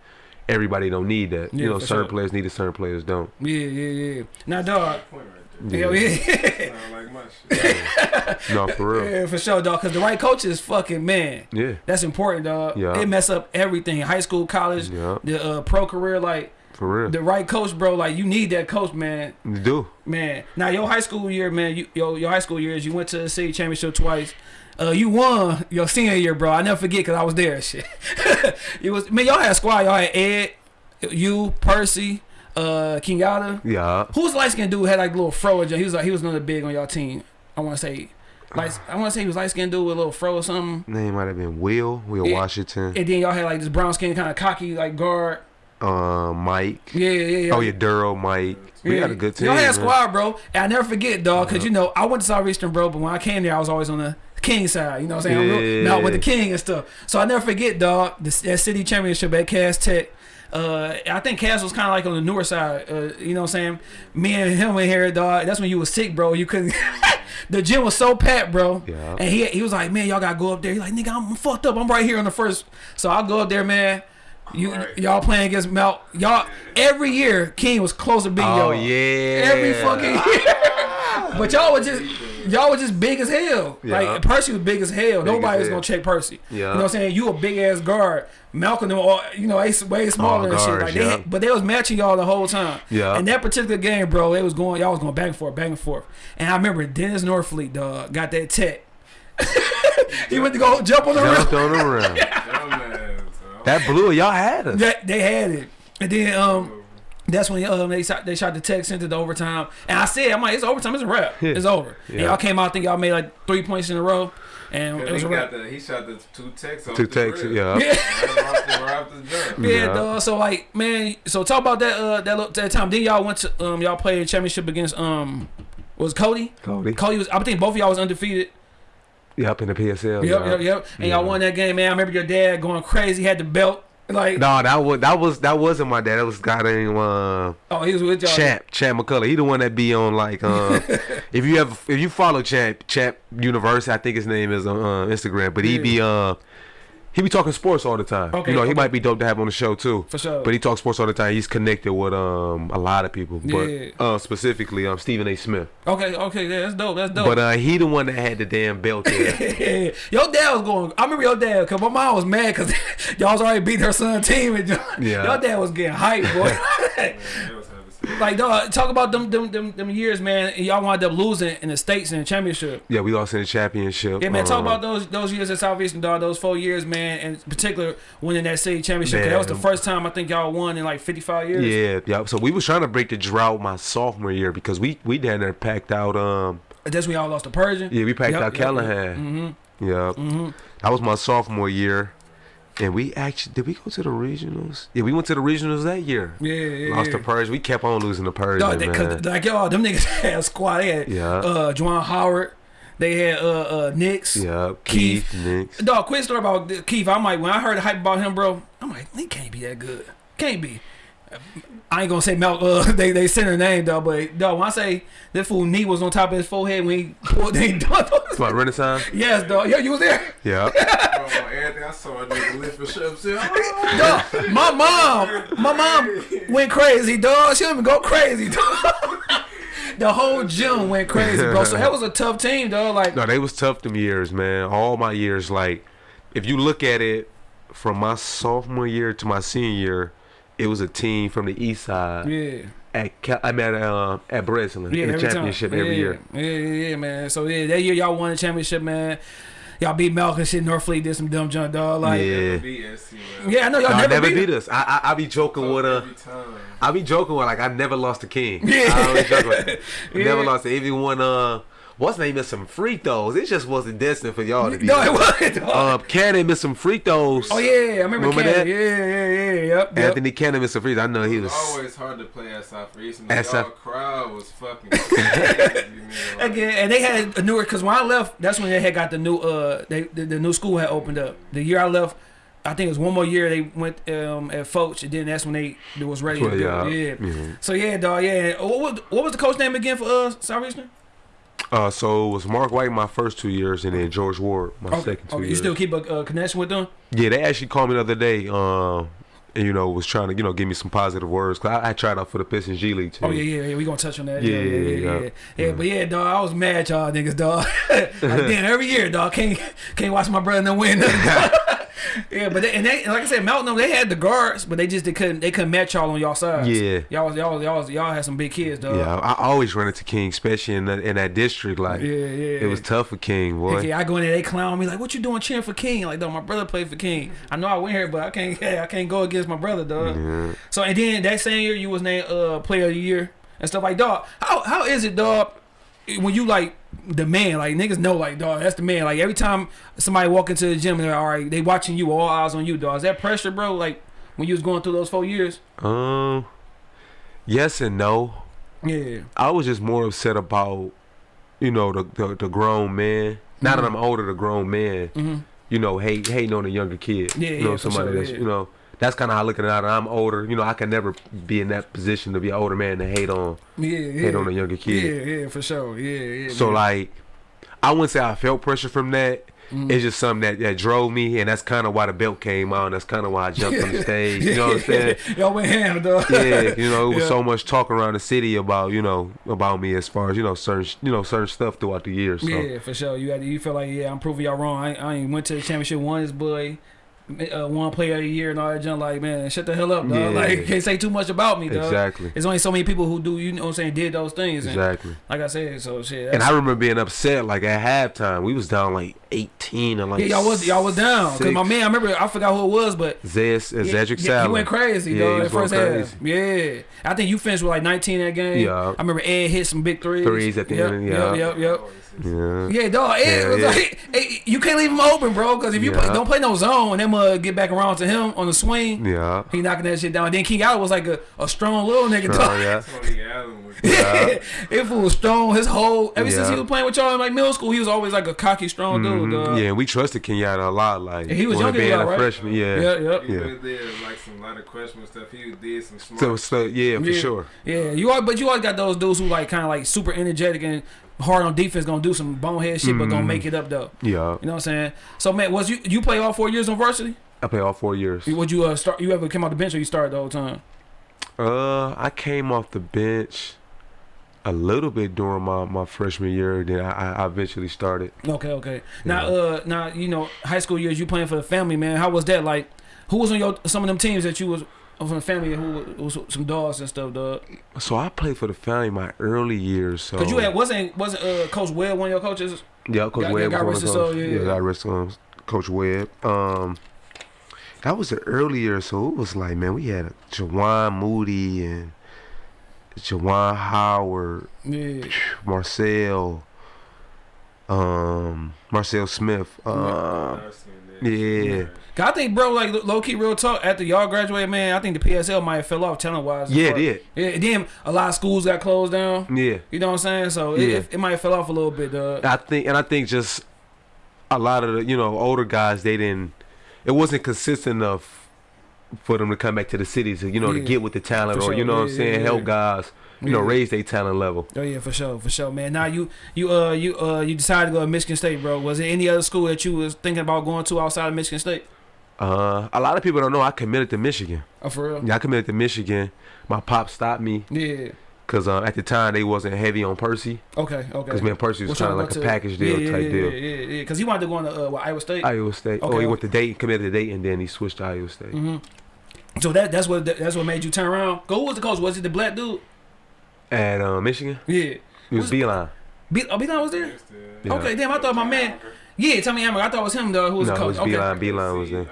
everybody don't need that. Yeah, you know, certain sure. players need it, certain players don't. yeah yeah yeah now dog Point right there. hell yeah like my shit. No, for real. yeah for sure dog because the right coach is fucking man Yeah, That's important, dog. Yeah. It mess up everything. High school, college, yeah, the uh, pro career. Like for real. the right coach, bro. Like you need that coach, man. You do. Man. Now your high school year, man. You your your high school years. You went to the city championship twice. Uh, you won your senior year, bro. I never forget because I was there. Shit. it was man. Y'all had a squad. Y'all had Ed, you, Percy, uh, Kenyatta. Yeah. Who's light skinned dude who had like a little fro? He was like he was another big on y'all team. I want to say. Like I want to say he was light skinned dude with a little fro or something. Name might have been Will, Will Yeah. Washington, And then y'all had like this brown skin kind of cocky like guard. Uh, Mike. Yeah, yeah, yeah. Oh yeah, Duro, Mike. We Yeah. got a good team. Y'all had a squad, bro. And I never forget, dog, because you know I went to Southeastern, bro. But when I came there, I was always on the king side. You know what I'm saying? I'm real- Yeah. Now with the king and stuff. So I never forget, dog. The, that city championship at Cass Tech. Uh, I think Cass was kind of like on the newer side. Uh, you know what I'm saying? Me and him in here, dog. That's when you was sick, bro. You couldn't. the gym was so packed, bro. Yeah. And he he was like, man, y'all gotta go up there. He's like, nigga, I'm fucked up. I'm right here on the first. So I'll go up there, man. You Right. y'all playing against Mount. Y'all every year King was close to beating Oh y'all. yeah. Every fucking year. but y'all was just y'all was just big as hell. Yeah. Like Percy was big as hell. Big Nobody as was hell. gonna check Percy. Yeah. You know what I'm saying? You a big ass guard. Malcolm them all you know, they way smaller and shit. guards, Like they but they was matching y'all the whole time. Yeah. And that particular game, bro, they was going y'all was going back and forth, back and forth. And I remember Dennis Norfleet, dog, got that tech. he went to go jump on the rim. Jumped on the rim. Dumbass, so. That blew. it. Y'all had us. That they had it, and then um, that's when um they shot they shot the techs into the overtime, and I said I'm like it's overtime, it's a wrap, it's over. And Yeah. y'all came out, I think y'all made like three points in a row, and it was he a got wrap. the he shot the two techs off Two techs, Yeah. Yeah, Right off the, right off the jump. yeah, Yeah. dog. So like, man, so talk about that uh that little, that time. Then y'all went to um y'all played championship against um was Cody. Cody. Cody was I think both of y'all was undefeated. Yep, in the PSL. Yep, yeah. yep, yep. And Yeah. y'all won that game, man. I remember your dad going crazy, had the belt. Like, No, that was that was that wasn't my dad. That was guy named uh, oh, he was with y'all. Champ Champ McCullough. He the one that be on like uh, if you have if you follow Champ Champ University, I think his name is on uh, Instagram. But he be uh he be talking sports all the time. Okay, you know, he might be dope to have on the show too. For sure. But he talks sports all the time. He's connected with um a lot of people. But Yeah. uh specifically um Stephen A. Smith. Okay, okay, yeah, that's dope. That's dope. But uh he the one that had the damn belt there. your dad was going. I remember your dad because my mom was mad because y'all was already beat her son team. And Yeah. your dad was getting hyped, boy. Man, they was having sex. like, dog, talk about them, them, them, them years, man. Y'all wound up losing in the states in the championship. yeah, we lost in the championship. Yeah, man. Talk Um, about those those years at Southeastern, dog. Those four years, man, in particular winning that city championship. 'cause that was the first time I think y'all won in like 55 years. Yeah, yeah. So we was trying to break the drought my sophomore year because we we down there packed out um That's when y'all lost to Pershing. yeah we packed Yep, out yep, yep. Calihan. Mm-hmm. Yeah, Mm-hmm. that was my sophomore year, and we actually did we go to the regionals? Yeah, we went to the regionals that year. Yeah, yeah. Lost yeah. to Pershing. We kept on losing to Pershing, Dog, they, man. cause like y'all, them niggas had a squad. They had Yeah. uh, Juwan Howard. They had uh, uh, Nix. yeah, Keith. Keith, Nix. Dog, quick story about Keith. I'm like, when I heard the hype about him, bro, I'm like, he can't be that good. Can't be. I ain't gonna say Mel. Uh, they they sent her name, though, But dog, when I say this fool knee was on top of his forehead when he pulled, they done. It's my Renaissance. yes, dog. Yo, you was there. Yeah, Bro, everything I saw a nigga lift his shirt up. Dog, my mom, my mom went crazy, dog. She didn't even go crazy, dog. The whole gym went crazy, bro. So that was a tough team, dog. Like, no, they was tough them years, man. All my years, like if you look at it from my sophomore year to my senior year, it was a team from the east side yeah. at Cal- I'm at uh, at Breslin Yeah, in the every championship time. every yeah, year. Yeah, yeah, yeah, man. So yeah, that year y'all won the championship, man. Y'all beat Malcolm shit. Norfleet did some dumb junk, dog. Like, yeah, Yeah. Beat SC, man. I know y'all Y'all never, never, beat. beat us. I, I I be joking with uh, Every time. I be joking with like I never lost to King. Yeah. I always joke with, Yeah. never lost to even when uh what's name missed some free throws. It just wasn't destined for y'all to be. No, it wasn't. Dog. Um, Cannon missed some free throws. oh yeah, I remember, remember Cannon. that? Yeah, yeah, yeah, yep. yep. Anthony Cannon missed some free throws. I know he It was. was always hard to play at Southeastern. At At South- Y'all crowd was fucking crazy, Again, and they had a newer because when I left, that's when they had got the new uh they the, the new school had opened up. The year I left, I think it was one more year they went um at Foch, and then that's when they it was ready. to Well, go. yeah. yeah. Mhm. So yeah, dog. Yeah. What was what was the coach name again for us uh Southeastern? Uh, so it was Mark White my first two years, and then George Ward my Okay. second two okay. You still keep a uh, connection with them? Yeah, they actually called me the other day. Um, and you know was trying to you know give me some positive words. Cause I, I tried out for the Pistons G League team. Oh yeah, yeah, yeah. We gonna touch on that. Yeah, Yeah, yeah, yeah, yeah, yeah. yeah. but yeah, dog. I was mad, y'all niggas, dog. like, damn, every year, dog. Can't can't watch my brother no win. nothing. yeah, but they, and they like I said, Melton, they had the guards, but they just they couldn't they couldn't match y'all on y'all sides. Yeah. y'all was y'all y'all y'all had some big kids, dog. Yeah, I, I always run into King, especially in that, in that district. Like, yeah, yeah. it was tough for King, boy. Yeah, I go in there, they clown me like, "What you doing cheering for King?" Like, dog, my brother played for King. I know I went here, but I can't, I can't go against my brother, dog. Yeah. So and then that same year, you was named uh Player of the Year and stuff like, dog. How how is it, dog? When you like the man, like niggas know, like dog, that's the man. Like every time somebody walk into the gym, they're all right. They watching you, all eyes on you, dog. Is that pressure, bro? Like when you was going through those four years? Um, yes and no. Yeah, I was just more upset about, you know, the the, the grown man. Now that Mhm. I'm older, the grown man, hmm you know, hate hating on a younger kid. Yeah, you know, yeah, somebody sure, that's yeah. you know. That's kind of how I look at it. I'm older. You know, I can never be in that position to be an older man to hate on yeah, yeah. hate on a younger kid. Yeah, yeah, for sure. Yeah, yeah. So man. like, I wouldn't say I felt pressure from that. Mhm. It's just something that, that drove me, and that's kind of why the belt came out. And that's kind of why I jumped on the stage. You know what I'm saying? Y'all went ham, dog. yeah, you know, it was Yeah. so much talk around the city about you know about me as far as you know certain you know certain stuff throughout the years. So Yeah, for sure. You had to, you feel like yeah, I'm proving y'all wrong. I, I ain't went to the championship, won this boy, uh, one player of the year and all that junk. Like man, shut the hell up, dog. Yeah. Like you can't say too much about me, dog. exactly, There's only so many people who do, you know what I'm saying, did those things. And exactly. like I said, so shit. And I remember being upset like at halftime. We was down like 18 and like yeah, y'all was y'all was down because my man, I remember I forgot who it was, but Zez, uh, yeah, Zedric yeah, Salad. he went crazy, Yeah, dog. he was going first half, yeah. I think you finished with like 19 that game. Yeah. I remember Ed hit some big threes. Threes at the yep, end, yeah. yep, yep. Yeah. Yeah, dog. It Yeah, was yeah. like hey, you can't leave him open, bro. Because if you play, don't play no zone, them uh get back around to him on the swing. Yeah. He knocking that shit down. Then King Allen was like a, a strong little nigga. Oh, dog. yeah. Tony Allen was Yeah, it fool was strong. His whole ever since he was playing with y'all in like middle school, he was always like a cocky, strong dude. Too. Mhm. dog. Yeah, and we trusted Kenyatta a lot. Like And he was younger being a right? freshman. Yeah. Yeah, yep. He Yeah. was there like some lot of questionable stuff. He did some smart. So, so yeah, for Yeah. sure. Yeah, you all, but you always got those dudes who like kind of like super energetic and hard on defense, gonna do some bonehead shit, but gonna Mhm. make it up though. Yeah, You know what I'm saying? So man, was you you play all four years on varsity? I played all four years. Would you uh, start? You ever came off the bench or you started the whole time? Uh, I came off the bench a little bit during my, my freshman year. Then I, I eventually started. Okay, okay. Now, Yeah. uh, now you know high school years you playing for the family, man. How was that? Like, who was on your some of them teams that you was from the family who was some dogs and stuff, dog? So I played for the family my early years. So Cause you had wasn't wasn't uh, Coach Webb one of your coaches? yeah, Coach got- Webb got was rest one of his soul, yeah, Yeah, got rest um, Coach Webb. Um, that was the early years, so it was like man, we had Jawan Moody and Jawan Howard, Yeah. Marcel, um, Marcel Smith. Um, yeah. Cause I think, bro, like low key, real talk. After y'all graduated, man, I think the PSL might have fell off talent wise. Yeah, it did. Yeah, and then a lot of schools got closed down. Yeah. You know what I'm saying? So Yeah. it, it, might have fell off a little bit, dog. I think, and I think just a lot of the you know older guys they didn't. It wasn't consistent enough for them to come back to the city to you know Yeah. to get with the talent For or sure. you know what I'm saying yeah, help guys you know raise their talent level. Oh yeah, for sure, for sure, man. Now you you uh you uh you decided to go to Michigan State, bro. Was there any other school that you was thinking about going to outside of Michigan State? Uh, a lot of people don't know I committed to Michigan. Oh, for real? Yeah, I committed to Michigan. My pop stopped me Yeah. because uh, at the time they wasn't heavy on Percy Okay. Okay. because man Percy was kind of like go a to- package deal yeah, type yeah, deal. Yeah, yeah, yeah. Because he wanted to go into uh, what, Iowa State. Iowa State. Okay, oh, he okay. went to Dayton, committed to Dayton, then he switched to Iowa State. hmm So that that's what that's what made you turn around. Go. Who was the coach? Was it the black dude? At uh, Michigan, Yeah. it was Was- Beilein. B- oh, Beilein was there. Yeah. Okay. Damn, I thought my man. Yeah, tell me, Hammer. I thought it was him though. Who was No, the it coach? was okay. Beilein. Beilein was there.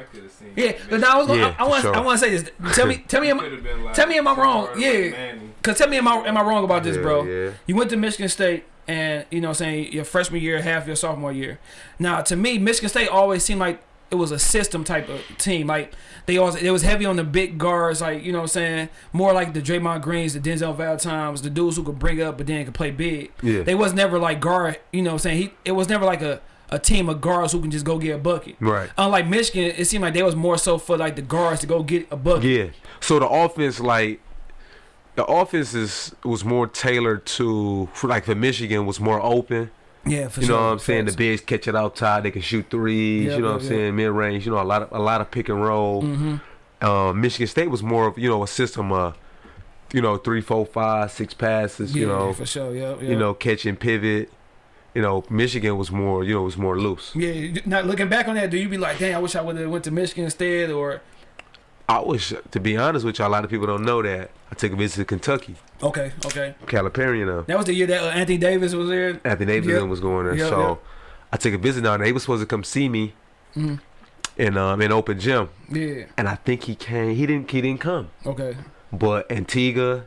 Yeah, but now I was. Gonna, Yeah, I, I want. sure. I want to say this. Tell me. Tell me. Am, tell me am I wrong? Yeah. Cause tell me, am I am I wrong about this, Yeah, bro? yeah. You went to Michigan State, and you know, I'm saying your freshman year, half your sophomore year. Now, to me, Michigan State always seemed like it was a system type of team. Like they always, it was heavy on the big guards, like you know, what I'm saying more like the Draymond Greens, the Denzel Valentines, the dudes who could bring up but then could play big. Yeah. They was never like guard. You know, what I'm saying he. It was never like a a team of guards who can just go get a bucket. Right. Unlike Michigan, it seemed like they was more so for like the guards to go get a bucket. Yeah. So the offense, like, the offense is was more tailored to, for like for Michigan, was more open. Yeah, for sure. You sure. know what I'm saying? The Facts. bigs catch it outside. They can shoot threes. Yeah, you know yeah, what I'm yeah. saying? Mid range. You know a lot of a lot of pick and roll. Mhm. Um, Michigan State was more of you know a system of, you know three, four, five, six passes. You know, for sure. Yeah, yeah. you know catch and pivot. You know Michigan was more you know was more loose. Yeah, not looking back on that, do you be like, "Damn, I wish I would have went to Michigan instead"? Or I wish to be honest with you, a lot of people don't know that I took a visit to Kentucky, okay, okay, Calipari, you know. that was the year that uh, Anthony Davis was there. Anthony Davis Yep. was going there. Yep, so yep. I took a visit down there. They was supposed to come see me Mhm. in um in open gym. Yeah, And I think he came he didn't he didn't come. okay, But Antigua,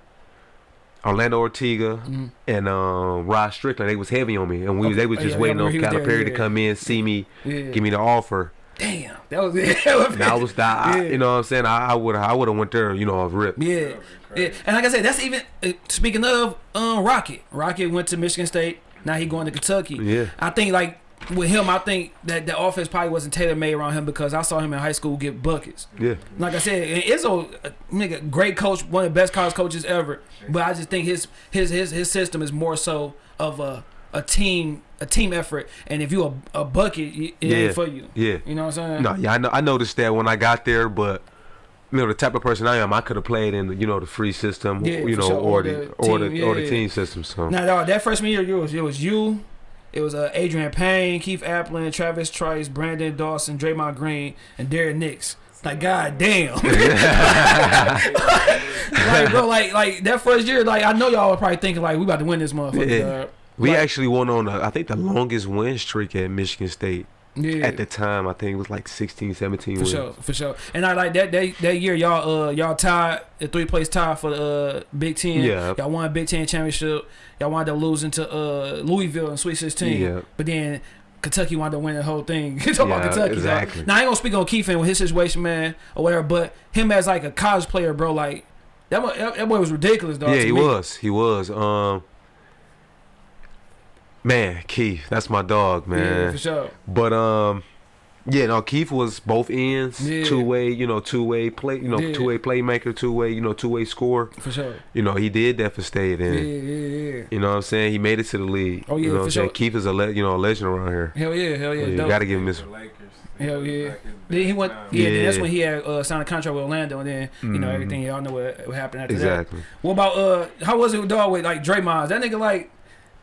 Orlando Ortega, Mhm. and um Rod Strickland, they was heavy on me. And we Okay. they was Oh, just yeah, waiting yeah, on he was there, Calipari to come in, see me, yeah. give me the offer. Damn, that was it. And I was that I, Yeah. you know what I'm saying? I, I would I would have went there, you know, off rip. Yeah, yeah, and like I said, that's even uh, speaking of um Rocket. Rocket went to Michigan State. Now he going to Kentucky. Yeah. I think like with him, I think that the offense probably wasn't tailor made around him because I saw him in high school get buckets. Yeah. Like I said, and Izzo, nigga, great coach, one of the best college coaches ever. But I just think his his his his system is more so of a a team a team effort. And if you a, a bucket, it Yeah. ain't for you. Yeah. You know what I'm saying? No, yeah, I know I noticed that when I got there, but you know the type of person I am, I could have played in the, you know the free system, Yeah, you know, sure, or or the the or the team, or yeah, the yeah. team system. So Now dog, that freshman year, it was it was you. It was uh, Adreian Payne, Keith Appling, Travis Trice, Branden Dawson, Draymond Green, and Derrick Nix. Like god damn. like bro, like like that first year, like I know y'all were probably thinking like we about to win this motherfucker. Yeah. we Like- actually went on a, I think the longest win streak at Michigan State Yeah. at the time. I think it was like 16, 17 For wins. sure, for sure. And I like that that, that year y'all uh y'all tied the three place tie for the uh, Big Ten. Yeah. Y'all won Big Ten championship. Y'all wound up losing to uh Louisville in Sweet Sixteen. Yeah. But then Kentucky wound up winning the whole thing. You talking about Yeah, Kentucky, dog. exactly. Now I ain't gonna speak on Keith and with his situation, man, or whatever. But him as like a college player, bro, like that boy, that boy was ridiculous, dog. Yeah, he me. was. He was. Um, Man, Keith, that's my dog, man. Yeah, for sure. But um, yeah, no, Keith was both ends, Yeah. two way, you know, two way play, you know, Yeah. two way playmaker, two way, you know, two way score. For sure. You know, he did that for State, Yeah, and yeah, yeah. you know what I'm saying. He made it to the league. Oh, you yeah, know what for I'm saying. sure. Keith is a le- you know a legend around here. Hell yeah, hell yeah. Yeah, you gotta give him this. Hell yeah. Then he went. Yeah, then that's when he had uh, signed a contract with Orlando, and then you know Mhm. everything. Y'all know what, what happened after that. Exactly. What about uh? How was it with dog with like Draymond? That nigga like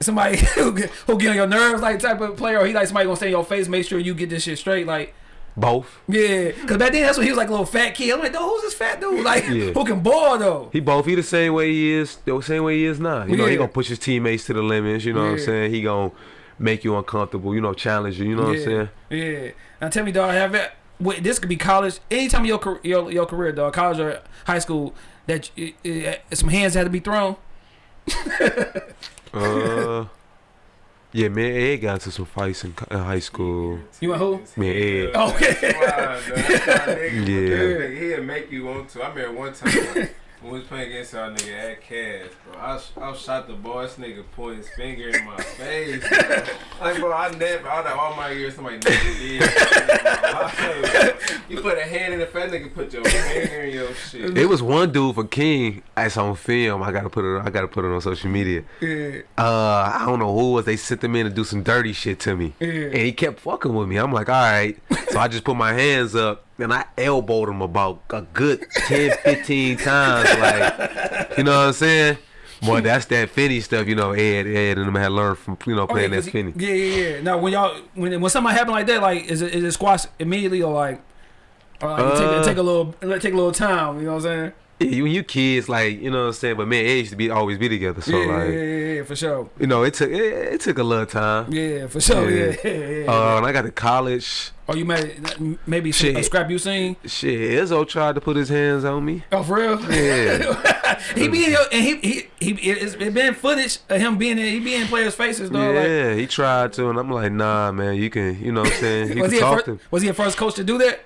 somebody who get, who get on your nerves like type of player, or he like somebody gonna stay in your face, make sure you get this shit straight. Like Both. yeah, cause back then that's when he was like a little fat kid. I'm like, dog, who's this fat dude? Like Yeah. who can ball though? He both. He the same way he is. The same way he is now. You know, he gonna push his teammates to the limits. You know what I'm saying. He gonna make you uncomfortable. You know, challenge you. You know what I'm saying. Yeah. Now tell me, dog, have it? Wait, this could be college. Anytime your your your career, dog, college or high school, that it, it, some hands had to be thrown. Uh, yeah, man. Ed got into some fights in, in high school. You want who? Man, Ed. Okay. That's why, that's why, nigga, Yeah. yeah. He'll make you want to. I remember one time when we was playing against our nigga at Cass, bro. I, I shot the ball. This nigga point his finger in my face. Bro. Like, bro, I never, out of all my years, somebody never did. you put a hand in the face, nigga, put your finger in your shit. It was one dude for King. That's on film. I gotta put it. I gotta put it on social media. Yeah. Uh, I don't know who it was. They sent them in to do some dirty shit to me, Yeah. and he kept fucking with me. I'm like, all right. So I just put my hands up and I elbowed him about a good 10, 15 times. Like, you know what I'm saying? Boy, that's that Finney stuff. You know, Ed, Ed, and them had learned from you know Oh, yeah, that Finney. Yeah, yeah, yeah. Now when y'all when when something happen like that, like is it is it squash immediately or like, or like it take, Uh, take a little take a little time? You know what I'm saying? Yeah, when you kids, like you know what I'm saying. But man, Ed used to be always be together. So yeah, like, yeah, yeah, for sure. you know, it took it, it took a little time. Yeah, for sure. Yeah, Yeah. yeah, yeah. Uh, when I got to college, oh, you made maybe some, a scrap you seen? shit, Izzo tried to put his hands on me. Oh, for real? Yeah. he be in and he he he it's it been footage of him being in he be in players' faces though. Like, yeah, he tried to, and I'm like, nah, man, you can, you know what I'm saying? You was can he talk first, to him. was he a first coach to do that?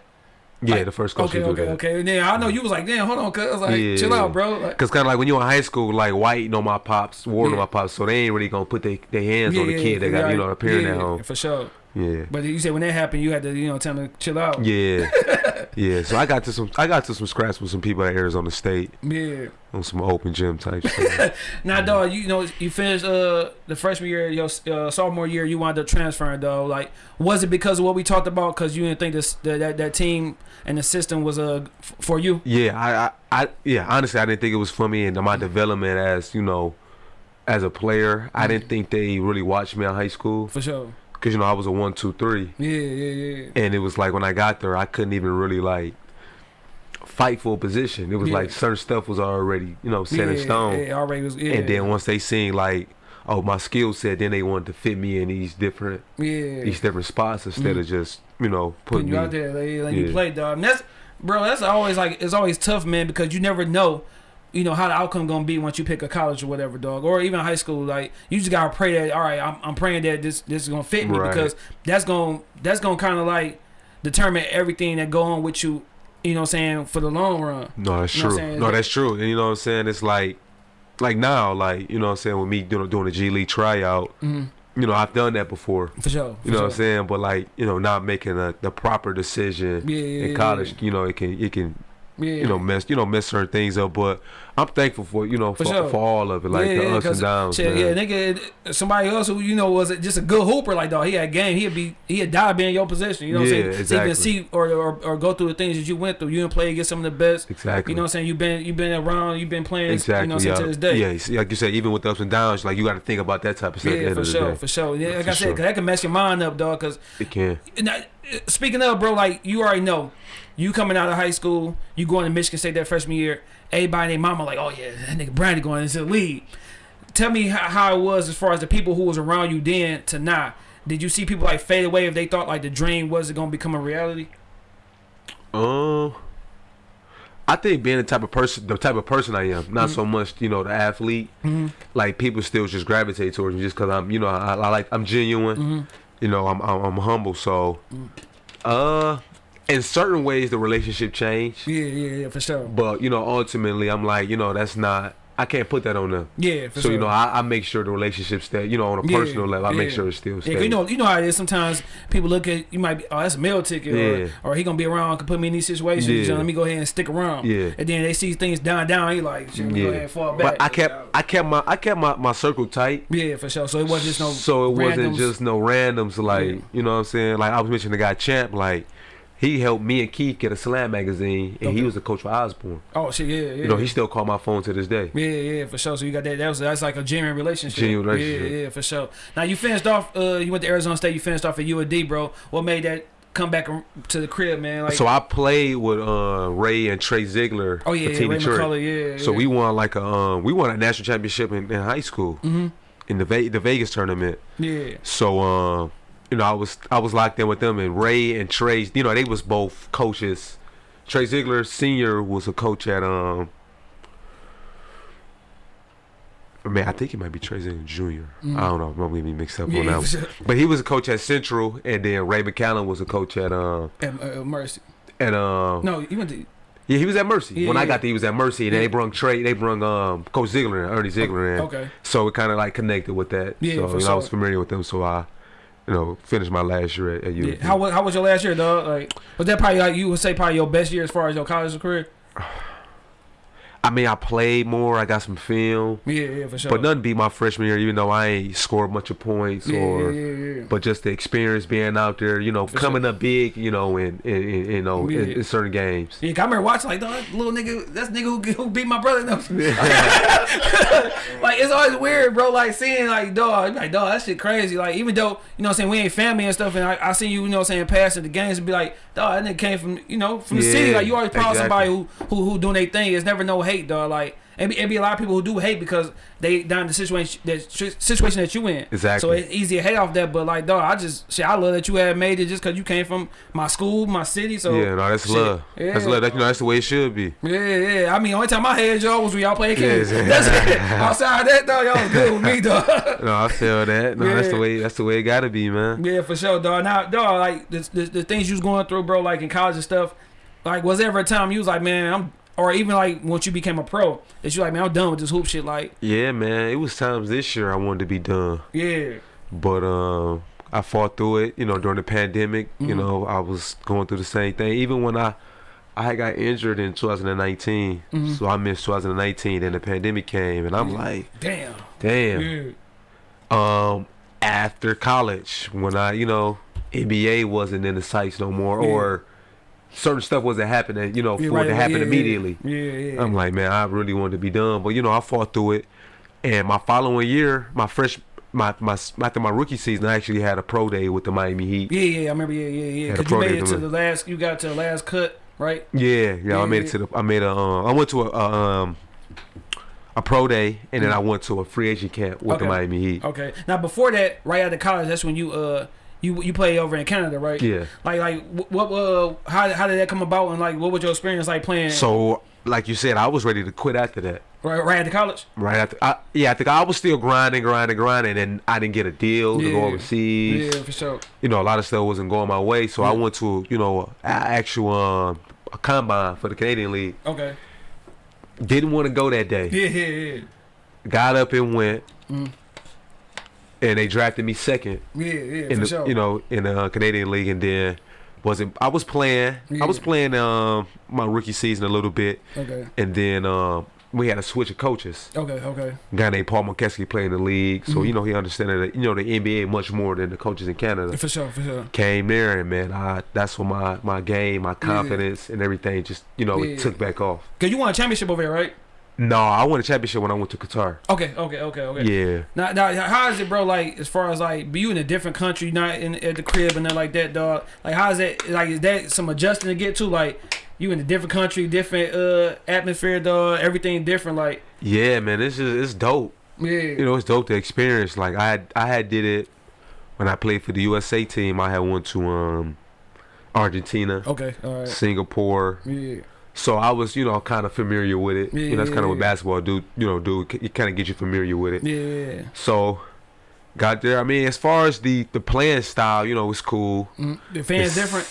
Yeah, the first coach okay, okay, that. okay. And then I know you was like, damn, hold on, cuz like, Yeah. chill out, bro. Like, Cause kind of like when you in high school, like white, know my pops, know Yeah. my pops, so they ain't really gonna put their their hands on the kid that got you know a parent yeah, at home. for sure. Yeah, But you said when that happened, you had to you know tell him to chill out. yeah, yeah. So I got to some, I got to some scraps with some people at Arizona State Yeah. on some open gym type stuff. Now, dog, you know you finished uh the freshman year, your uh, sophomore year, you wound up transferring, though. Like, was it because of what we talked about? Because you didn't think this that, that that team and the system was uh f- for you? Yeah, I, I, I, yeah. Honestly, I didn't think it was for me and my development as you know, as a player. I didn't think they really watched me in high school For sure. Because you know I was a one, two, three, Yeah, yeah, yeah. and it was like when I got there, I couldn't even really like fight for a position. It was Yeah. like certain stuff was already you know set in stone, Yeah, already was. Yeah. and then once they seen like. Oh, my skill set. Then they wanted to fit me in these different, yeah, these different spots instead Mhm. of just, you know, putting putting you me. out there, like, like you Yeah. play, dog. And that's, bro. That's always like it's always tough, man, because you never know, you know, how the outcome gonna be once you pick a college or whatever, dog, or even high school. Like you just gotta pray that. All right, I'm, I'm praying that this this is gonna fit me Right. because that's gonna that's gonna kind of like determine everything that go on with you. You know, what I'm saying for the long run. No, that's You know true. No, that's true. And you know what I'm saying? It's like like now, like, you know what I'm saying, with me doing doing a G League tryout, hmm you know, I've done that before. For sure. You know what I'm saying? But like, you know, not making a, the proper decision Yeah, yeah, in college, you know, it can it can Yeah, you know mess you know mess certain things up. But I'm thankful for you know For for, sure. for all of it, like Yeah, the yeah, ups and downs. Shit, man. yeah, nigga, uh, somebody else who you know was just a good hooper, like dog. He had game. He'd be he'd die being in your position. You know what I'm Yeah, saying? So exactly. even see or, or or go through the things that you went through. You didn't play against some of the best. Exactly. You know what I'm saying? You've been you've been around. You've been playing. Exactly. You know what I'm saying yeah. to this day. Yeah, see, like you said, even with the ups and downs, like you got to think about that type of stuff Yeah, for sure, for sure. Yeah, like For I said, sure. 'cause that can mess your mind up, dog. Cause It can. now, uh, speaking of, bro, like you already know, you coming out of high school, you going to Michigan State that freshman year. Everybody and their mama like, oh yeah, that nigga Brandon going into the league. Tell me how, how it was as far as the people who was around you then to now. Did you see people like fade away if they thought like the dream wasn't gonna become a reality? Um, I think being the type of person, the type of person I am, not so much you know the athlete. Mm-hmm. Like people still just gravitate towards me just because I'm, you know, I, I like I'm genuine. Mm-hmm. You know, I'm, I'm I'm humble. So, uh, in certain ways the relationship changed, Yeah, yeah, yeah, for sure. but you know, ultimately I'm like, you know, that's not I can't put that on them. Yeah, for so you know, I, I make sure the relationships that you know on a Yeah, personal level, I make sure it still Yeah, you know, you know how it is. Sometimes people look at you might be, oh, that's a meal ticket, Yeah. or, or he gonna be around, can put me in these situations. Yeah. So let me go ahead and stick around. Yeah. and then they see things down, down. He like, me go ahead and fall back. But I kept I kept my I kept my, my circle tight. yeah, for sure. So it wasn't just no. so it wasn't just no randoms like Yeah. you know what I'm saying. Like I was mentioning the guy Champ, like he helped me and Keith get a slam magazine, and Okay. he was the coach for Osborne. Oh shit, yeah, yeah. You know, he still called my phone to this day. Yeah, yeah, for sure. So you got that. That was that's like a genuine relationship. Genuine relationship. Yeah, yeah, for sure. Now you finished off. Uh, you went to Arizona State. You finished off at UAD, bro. What made that come back to the crib, man? Like, so I played with uh, Ray and Trey Zeigler. oh yeah, yeah Team Ray Detroit. McCallum, yeah. So yeah. we won like a um, we won a national championship in, in high school Mhm. in the Ve- the Vegas tournament. yeah, So um, you know, I was I was locked in with them, and Ray and Trey, you know, they was both coaches. Trey Zeigler Senior was a coach at um. Man, I think it might be Trey Zeigler Junior. Mm. I don't know. I'm gonna be mixed up yeah, on that. one. sure. But he was a coach at Central, and then Ray McCallum was a coach at um And, uh, Mercy. at um No, you went to. yeah he was at Mercy. Yeah, when I got there, he was at Mercy, and then Yeah. they brung Trey, they brung um Coach Zeigler and Ernie Zeigler in. Okay. So it kind of like connected with that. Yeah, so for you know, I was familiar with them, so I, you know, finish my last year at, at Yeah. How was how was your last year, dog? Like, was that probably like you would say probably your best year as far as your college career? I mean, I played more. I got some film, Yeah, yeah, for sure. but nothing beat my freshman year. Even though I ain't scored much of points yeah, or, yeah, yeah, yeah. but just the experience being out there, you know, For coming up big, you know, in, in, in you know, in, Yeah. in certain games. Yeah, I remember watching like, dog, little nigga, that's nigga who, who beat my brother. No. like it's always weird, bro. Like seeing like dog, like dog, that shit crazy. Like even though you know what I'm saying we ain't family and stuff, and I, I see you, you know what I'm saying, passing the games and be like, dog, that nigga came from you know from the city. Like you always proud exactly. somebody who who who doing their thing. It's never no hate, dog. Like it be, it be a lot of people who do hate because they down in the situation that situation that you in. Exactly. So it's easy to hate off that, but like dog, I just shit, I love that you had made it just because you came from my school, my city. So yeah, no, that's shit. love. That's love. That, you know, that's the way it should be. Yeah, yeah. I mean, only time I had y'all was when y'all played kids. Yes. That's it. Outside that though, y'all was good with me, dog. No, I feel that. No, that's the way. That's the way it gotta be, man. yeah, for sure, dog. Now, dog, like the, the the things you was going through, bro, like in college and stuff. Like, was there ever a time you was like, man, I'm, or even like once you became a pro, that you like, man, I'm done with this hoop shit. Like, Yeah, man. It was times this year I wanted to be done. yeah, but um I fought through it. You know, during the pandemic, you Mhm. know, I was going through the same thing. Even when I I got injured in 2019, Mhm. so I missed 2019. Then the pandemic came, and I'm Yeah. like, damn, damn. yeah, Um, after college, when I, you know, NBA wasn't in the sights no more, Yeah. or certain stuff wasn't happening, you know, Yeah, for it to happen yeah, immediately. yeah, yeah. I'm like, man, I really wanted to be done, but you know, I fought through it. And my following year, my fresh, my my after my rookie season, I actually had a pro day with the Miami Heat. yeah, yeah. I remember, yeah, yeah, yeah. Cause you made it to the last, you got to the last cut, right? Yeah, yeah, I made it to the. I made a. Um, I went to a, a um a pro day, and then I went to a free agent camp with the Mm. Miami Heat. Okay. Now before that, right out of college, that's when you uh you you play over in Canada, right? Yeah. Like like wh- what uh how how did that come about and like what was your experience like playing So, like you said, I was ready to quit after that. right right after college? Right after, I, yeah, I think I was still grinding, grinding, grinding, and I didn't get a deal to go overseas. Yeah, for sure. You know, a lot of stuff wasn't going my way, so I went to you know a actual um, a combine for the Canadian League. Okay. Didn't want to go that day. Yeah, yeah, yeah. Got up and went, Mm. And they drafted me second. Yeah, yeah, in for the sure. you know in the uh, Canadian League, and then wasn't I was playing I was playing um my rookie season a little bit, Okay. and then um we had a switch of coaches. Okay, okay. A guy named Paul McKeskey playing the league, so Mhm. you know he understood that you know the NBA much more than the coaches in Canada. For sure, for sure. Came there and man, I that's when my my game, my confidence, and everything just you know Yeah. it took back off. Cause you won a championship over there, right? No, I won a championship when I went to Qatar. Okay, okay, okay, okay. Yeah. Now, now, how is it, bro? Like, as far as like, be you in a different country, not in at the crib and nothing like that, dog. Like, how is that? Like, is that some adjusting to get to? Like, you in a different country, different uh atmosphere, dog. Everything different. Like, Yeah, man, it's just it's dope. yeah, you know it's dope to experience like i had i had did it when i played for the usa team i had went to um argentina okay, all right, singapore yeah, so i was you know kind of familiar with it you know that's kind of what basketball do you know do it kind of get you familiar with it yeah. so got there i mean as far as the the playing style you know it's cool Mm, the fans It's- different.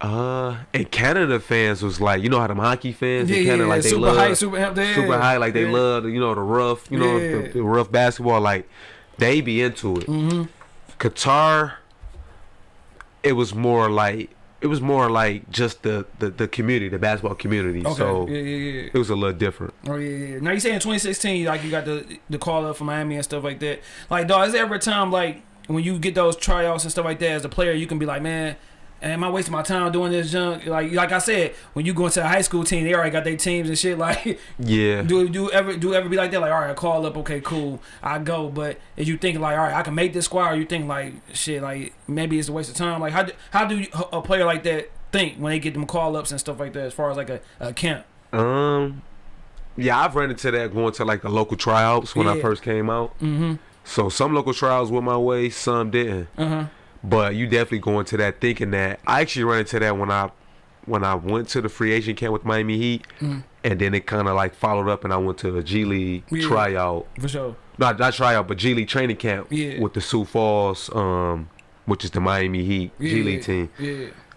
Uh, and Canada fans was like, you know how them hockey fans Yeah, in Canada yeah, like they super love high, super high, yeah, super high, like they yeah. love you know the rough, you know Yeah. the, the rough basketball. Like they be into it. Mm-hmm. Qatar, it was more like it was more like just the the, the community, the basketball community. Okay. So yeah, yeah, yeah. it was a little different. Oh yeah, yeah. Now you say in 2016, like you got the the call up from Miami and stuff like that. Like, dog, is there ever a time like when you get those tryouts and stuff like that as a player, you can be like, man, am I wasting my time doing this junk? Like, like I said, when you go into a high school team, they already got their teams and shit. Like, Yeah. do do ever do ever be like that? Like, all right, I call up, okay, cool, I go. But is you think like, all right, I can make this squad? Or you think like, shit, like maybe it's a waste of time? Like, how do, how do you, a player like that think when they get them call ups and stuff like that? As far as like a, a camp. Um, yeah, I've run into that going to like the local tryouts when I first came out. Mm-hmm. So some local trials went my way, some didn't. Uh huh. But you definitely go into that thinking that I actually ran into that when I when I went to the free agent camp with Miami Heat, Mhm. and then it kind of like followed up, and I went to a G League Yeah. tryout, For sure. not not tryout, but G League training camp Yeah. with the Sioux Falls, um, which is the Miami Heat G League team.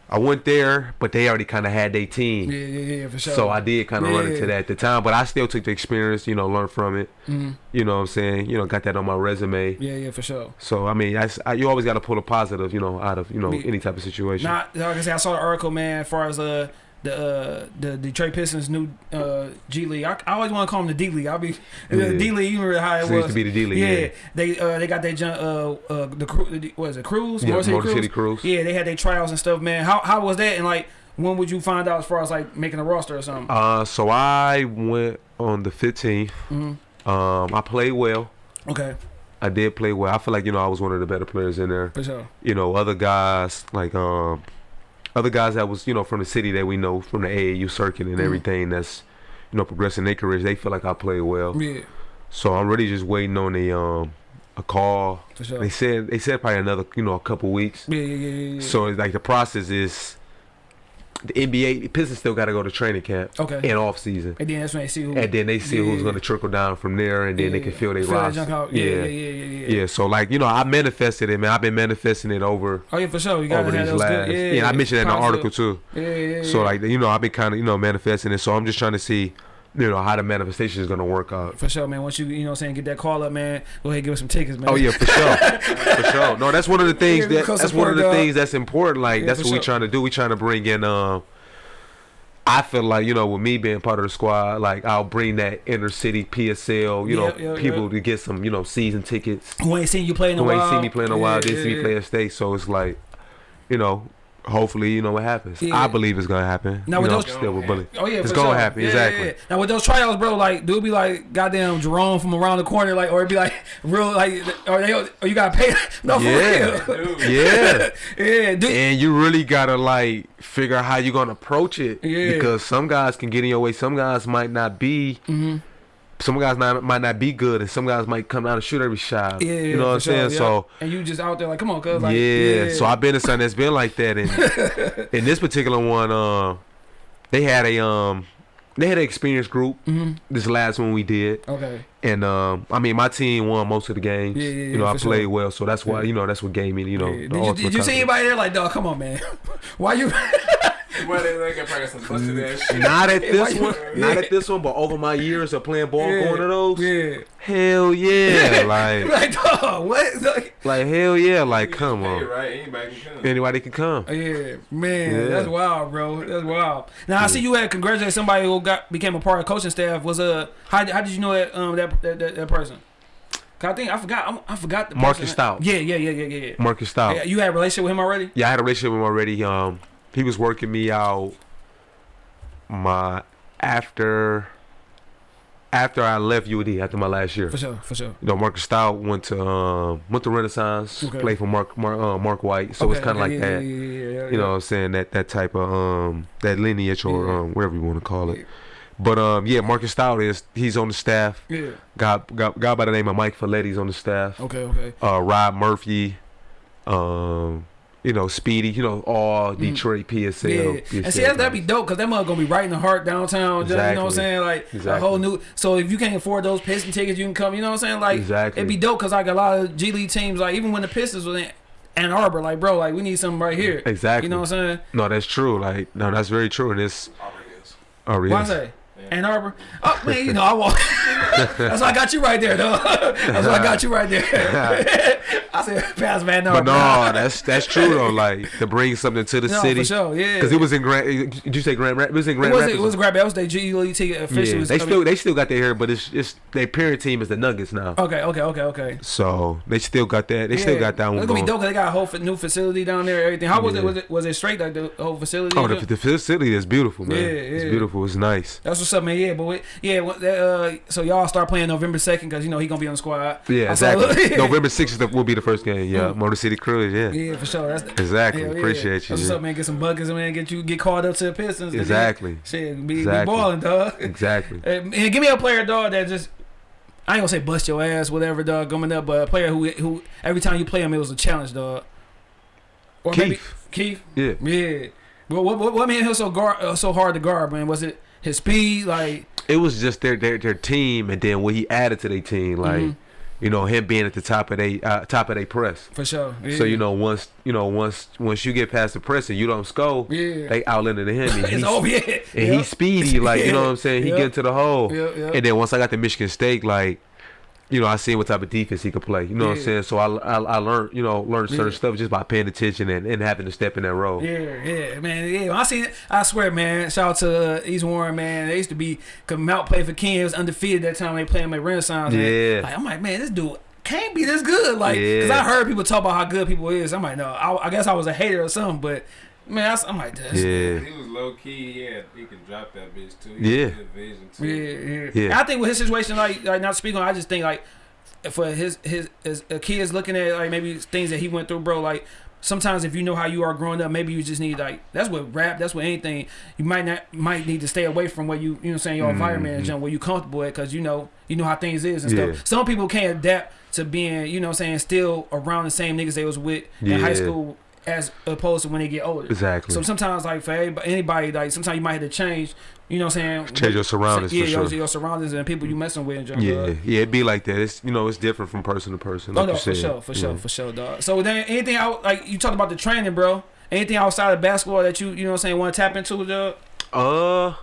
Yeah. I went there, but they already kind of had their team. Yeah, yeah, yeah, for sure. So I did kind of run into that at the time, but I still took the experience, you know, learn from it. Mhm. You know what I'm saying? You know, got that on my resume. Yeah, yeah, for sure. So I mean, that's, I, you always got to pull a positive, you know, out of you know any type of situation. Not like I said, I saw the article, man. As far as uh the uh the Detroit Pistons new uh G League, I, I always want to call them the D League. I'll be Yeah. the D League. You remember how it So was? used to be the D League. yeah, Yeah, they uh they got their jun- uh uh the crew. is it? Cruise? yeah, Motor City Motor Cruise? City Cruise. Yeah, they had their trials and stuff, man. How how was that? And like, when would you find out as far as like making a roster or something? Uh, so I went on the 15th. hmm Um, I played well. Okay, I did play well. I feel like you know I was one of the better players in there. for sure. You know, other guys like um, other guys that was you know from the city that we know from the AAU circuit and Mhm. everything that's you know progressing their careers. They feel like I play well. Yeah, So I'm really just waiting on a um a call. for sure. They said they said probably another you know a couple weeks. Yeah, yeah, yeah, yeah. yeah. So it's like the process is the NBA the Pistons still got to go to training camp okay, and off season. and then that's when they see who. And then they see who's Yeah. going to trickle down from there, and then they can feel their roster. Yeah. Yeah, yeah, yeah, yeah, yeah. Yeah, so like you know, I manifested it, man. I've been manifesting it over Oh yeah, for sure. You over these last. Yeah, Yeah, I mentioned that in the article too. Yeah, yeah, yeah. So like you know, I've been kind of you know manifesting it. So I'm just trying to see, you know, how the manifestation is gonna work out. For sure, man. Once you, you know what I'm saying, get that call up, man, go ahead and give us some tickets, man. Oh yeah, for sure, for sure. No, that's one of the things Yeah, that that's one of the dog. things that's important. Like Yeah, that's what sure. we trying to do. We trying to bring in. Um, I feel like you know, with me being part of the squad, like I'll bring that inner city PSL, you know, Yeah, yeah, people yeah. to get some, you know, season tickets. Who ain't seen you play in a Who ain't seen me play in a while, didn't see me play at state, so it's like, you know, hopefully, you know what happens. Yeah. I believe it's gonna happen. Now, you with know, those- I'm still with Bully. Oh yeah, It's gonna sure. happen, Yeah, exactly. yeah, yeah. Now with those tryouts, bro, like, do it be like goddamn Jerome from around the corner, like, or it be like real, like, or they, or you gotta pay? No, for Yeah. real. Yeah. yeah, dude. and you really gotta like figure out how you're gonna approach it Yeah. because some guys can get in your way some guys might not be hmm some guys not, might not be good and some guys might come out and shoot every shot Yeah, you know what i'm sure, saying yeah. so and you just out there like, come on, cuz, like, yeah. so i've been to something that's been like that and in this particular one um they had a um they had an experience group hmm this last one we did Okay. and um i mean my team won most of the games Yeah, yeah, yeah, you know i played sure. well so that's why Yeah. you know that's what gave me you know Yeah. the Did, you, did you see anybody there like, dog, come on, man? Why you? Why they like probably some busted shit. Not at this one, not at this one, but over my years of playing ball, Yeah, going to those, Yeah. hell yeah, like, Like, dog, what? Like, like hell yeah, like come on, right? Anybody can come. anybody can come. Yeah, man, Yeah. that's wild, bro. That's wild. Now I see you had congratulated somebody who got became a part of coaching staff. Was uh, how, how did you know that um that that, that, that person? 'Cause I think I forgot. I'm, I forgot the Marcus person. Stout. Yeah, yeah, yeah, yeah, yeah. Marcus Stout. yeah. You had a relationship with him already? Yeah, I had a relationship with him already. Um, he was working me out. My after, after I left UD after my last year. For sure, for sure. You know, Marcus Stout went to um went to Renaissance, Okay. played for Mark Mark, uh, Mark White, so it's kind of okay, like yeah, that. Yeah, yeah, yeah, yeah, you know what I'm saying that that type of um that lineage or Yeah. um whatever you want to call it but um yeah Marcus Stout is he's on the staff Yeah. got got guy by the name of Mike Folletti's on the staff Okay, okay. uh Rob Murphy um you know Speedy you know all Detroit PSL, Mm. Yeah, PSL and see that, that'd be dope because that mother gonna be right in the heart downtown. just- You know what I'm saying? Like a whole new. So if you can't afford those Piston tickets, you can come. You know what I'm saying? Like Exactly. it'd be dope because like a lot of G League teams, like even when the Pistons was in, Ann Arbor. Like, bro, like we need something right here. Exactly. You know what I'm saying? No, that's true. Like, no, that's very true. And it's oh, really? Why I say? Ann Arbor. Oh man, you know I walk. That's why I got you right there, though. That's why I got you right there. I said, pass man, no. But no, that's that's true though. Like to bring something to the no, city. for sure, yeah. Because it was in Grand. Did you say Grand? Rap- It was in It Grand was Rapids. it was grab. That was their GET officially. yeah, they still they still got their hair, but it's it's their parent team is the Nuggets now. Okay, okay, okay, okay. So they still got that. They still got that one It's gonna be dope 'cause they got a whole new facility down there. Everything. How was Yeah. it? Was it was it straight like the whole facility? Oh, the, the facility is beautiful, man. Yeah, It's beautiful. It's nice. That's what's up, man. Yeah, but we, yeah, uh, so y'all start playing November second because you know he gonna be on the squad. Yeah, exactly. November sixth will be the first game. Yeah, Motor City Cruise. Yeah, Yeah, for sure. That's exactly. yeah. Appreciate you. That's what's yeah. up, man. Get some buckets, man. Get you get called up to the Pistons. Exactly. then- Shit, be, Exactly. be balling, dog. Exactly. and give me a player, dog, that just. I ain't gonna say bust your ass, whatever, dog, coming up, but a player who who every time you play him, it was a challenge, dog. Or maybe Keith. Keith. Yeah. Yeah. What what what, what made him so guard uh, so hard to guard, man? Was it his speed, like It was just their their their team, and then what he added to their team, like Mhm. you know him being at the top of they uh, top of their press. for sure? Yeah. So you know once you know once once you get past the press and you don't score, Yeah. they outlanded him. And it's he's, over, yeah. and yeah. he's speedy, like you know what I'm saying. He Yeah. get to the hole, yeah. and then once I got to Michigan State, like. You know, I seen what type of defense he could play. You know what I'm saying? So I, I, I learned, you know, learned certain Yeah. stuff just by paying attention and, and having to step in that role. Yeah, yeah, man. Yeah, I seen it. I swear, man. Shout out to uh, East Warren, man. They used to be, cause Mount played for King. It was undefeated that time they played him at Renaissance. man. Yeah. Like, I'm like, man, this dude can't be this good. Like, cause Yeah. I heard people talk about how good people is. I'm like, no, I, I guess I was a hater or something, but man, I, was- I'm like, this. Yeah. He was low key. Yeah, he could drop that bitch too. Yeah. He had good vision too. Yeah, yeah. Yeah. I think with his situation, like, like not speaking, I just think like for his his his kids looking at like maybe things that he went through, bro. Like sometimes if you know how you are growing up, maybe you just need like that's what rap, that's what anything. You might not might need to stay away from where you you know what I'm saying your mm-hmm. environment and jump where you comfortable at because you know you know how things is and. Yeah. stuff. Some people can't adapt to being you know what I'm saying still around the same niggas they was with in high school as opposed to when they get older. Exactly. So sometimes like for anybody like sometimes you might have to change. You know what I'm saying? Change your surroundings Yeah, for your, sure. your surroundings and people you messing with. Yeah, dog. yeah, it'd be like that. It's you know, it's different from person to person. Oh Like no, you for said. sure, for sure, for sure, dog. So then anything out like you talked about the training, bro. Anything outside of basketball that you you know what I'm saying want to tap into, dog? Uh,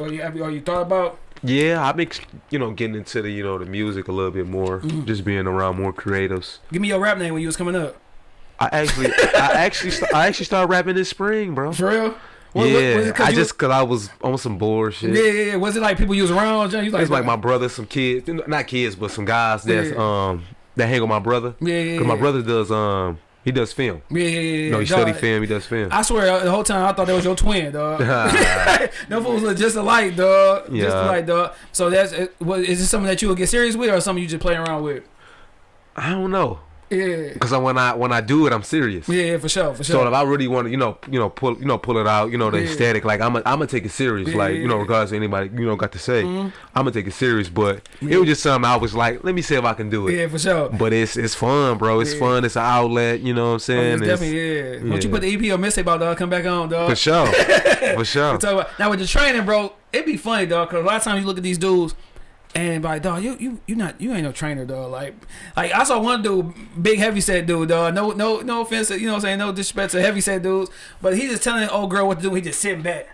Or you have you, or you thought about? Yeah, I've been you know getting into the you know the music a little bit more, Mm-hmm. just being around more creatives. Give me your rap name when you was coming up. I actually, I actually, st- I actually started rapping this spring, bro. For real? What- what- yeah, was it 'cause I just cause I was on some bullshit. Yeah, yeah, yeah. Was it like people you was around? John? You was It's like my brother, some kids, not kids, but some guys that's Yeah. um that hang with my brother. Yeah, yeah, Cause my brother does um he does film. Yeah, yeah, yeah. No, he dog. study film. He does film. I swear, the whole time I thought that was your twin, dog. no fools look just alike, dog. Just Yeah. alike, dog. So that's is this something that you would get serious with, or something you just play around with? I don't know, Yeah, cause when I when I do it, I'm serious. yeah, for sure, for sure. So if I really want to, you know, you know, pull, you know, pull it out, you know, the Yeah. aesthetic, like I'm, i I'm gonna take it serious, Yeah, like you know, regardless of anybody, you know, got to say, Mhm. I'm gonna take it serious. But Yeah. it was just something I was like, let me see if I can do it. yeah, for sure. But it's it's fun, bro. It's fun. It's an outlet. You know what I'm Oh, saying? it's It's- definitely yeah. Once you put the EP or mixtape out, dog, come back on, dog. for sure, for sure. Talk about- now with the training, bro, it'd be funny, dog. Cause a lot of times you look at these dudes, and like, dog, you you you not you ain't no trainer, dog. Like, like I saw one dude, big heavy set dude, dog. No no no offense, you know what I'm saying? No disrespect to heavy set dudes, but he just telling the old girl what to do. He just sitting back.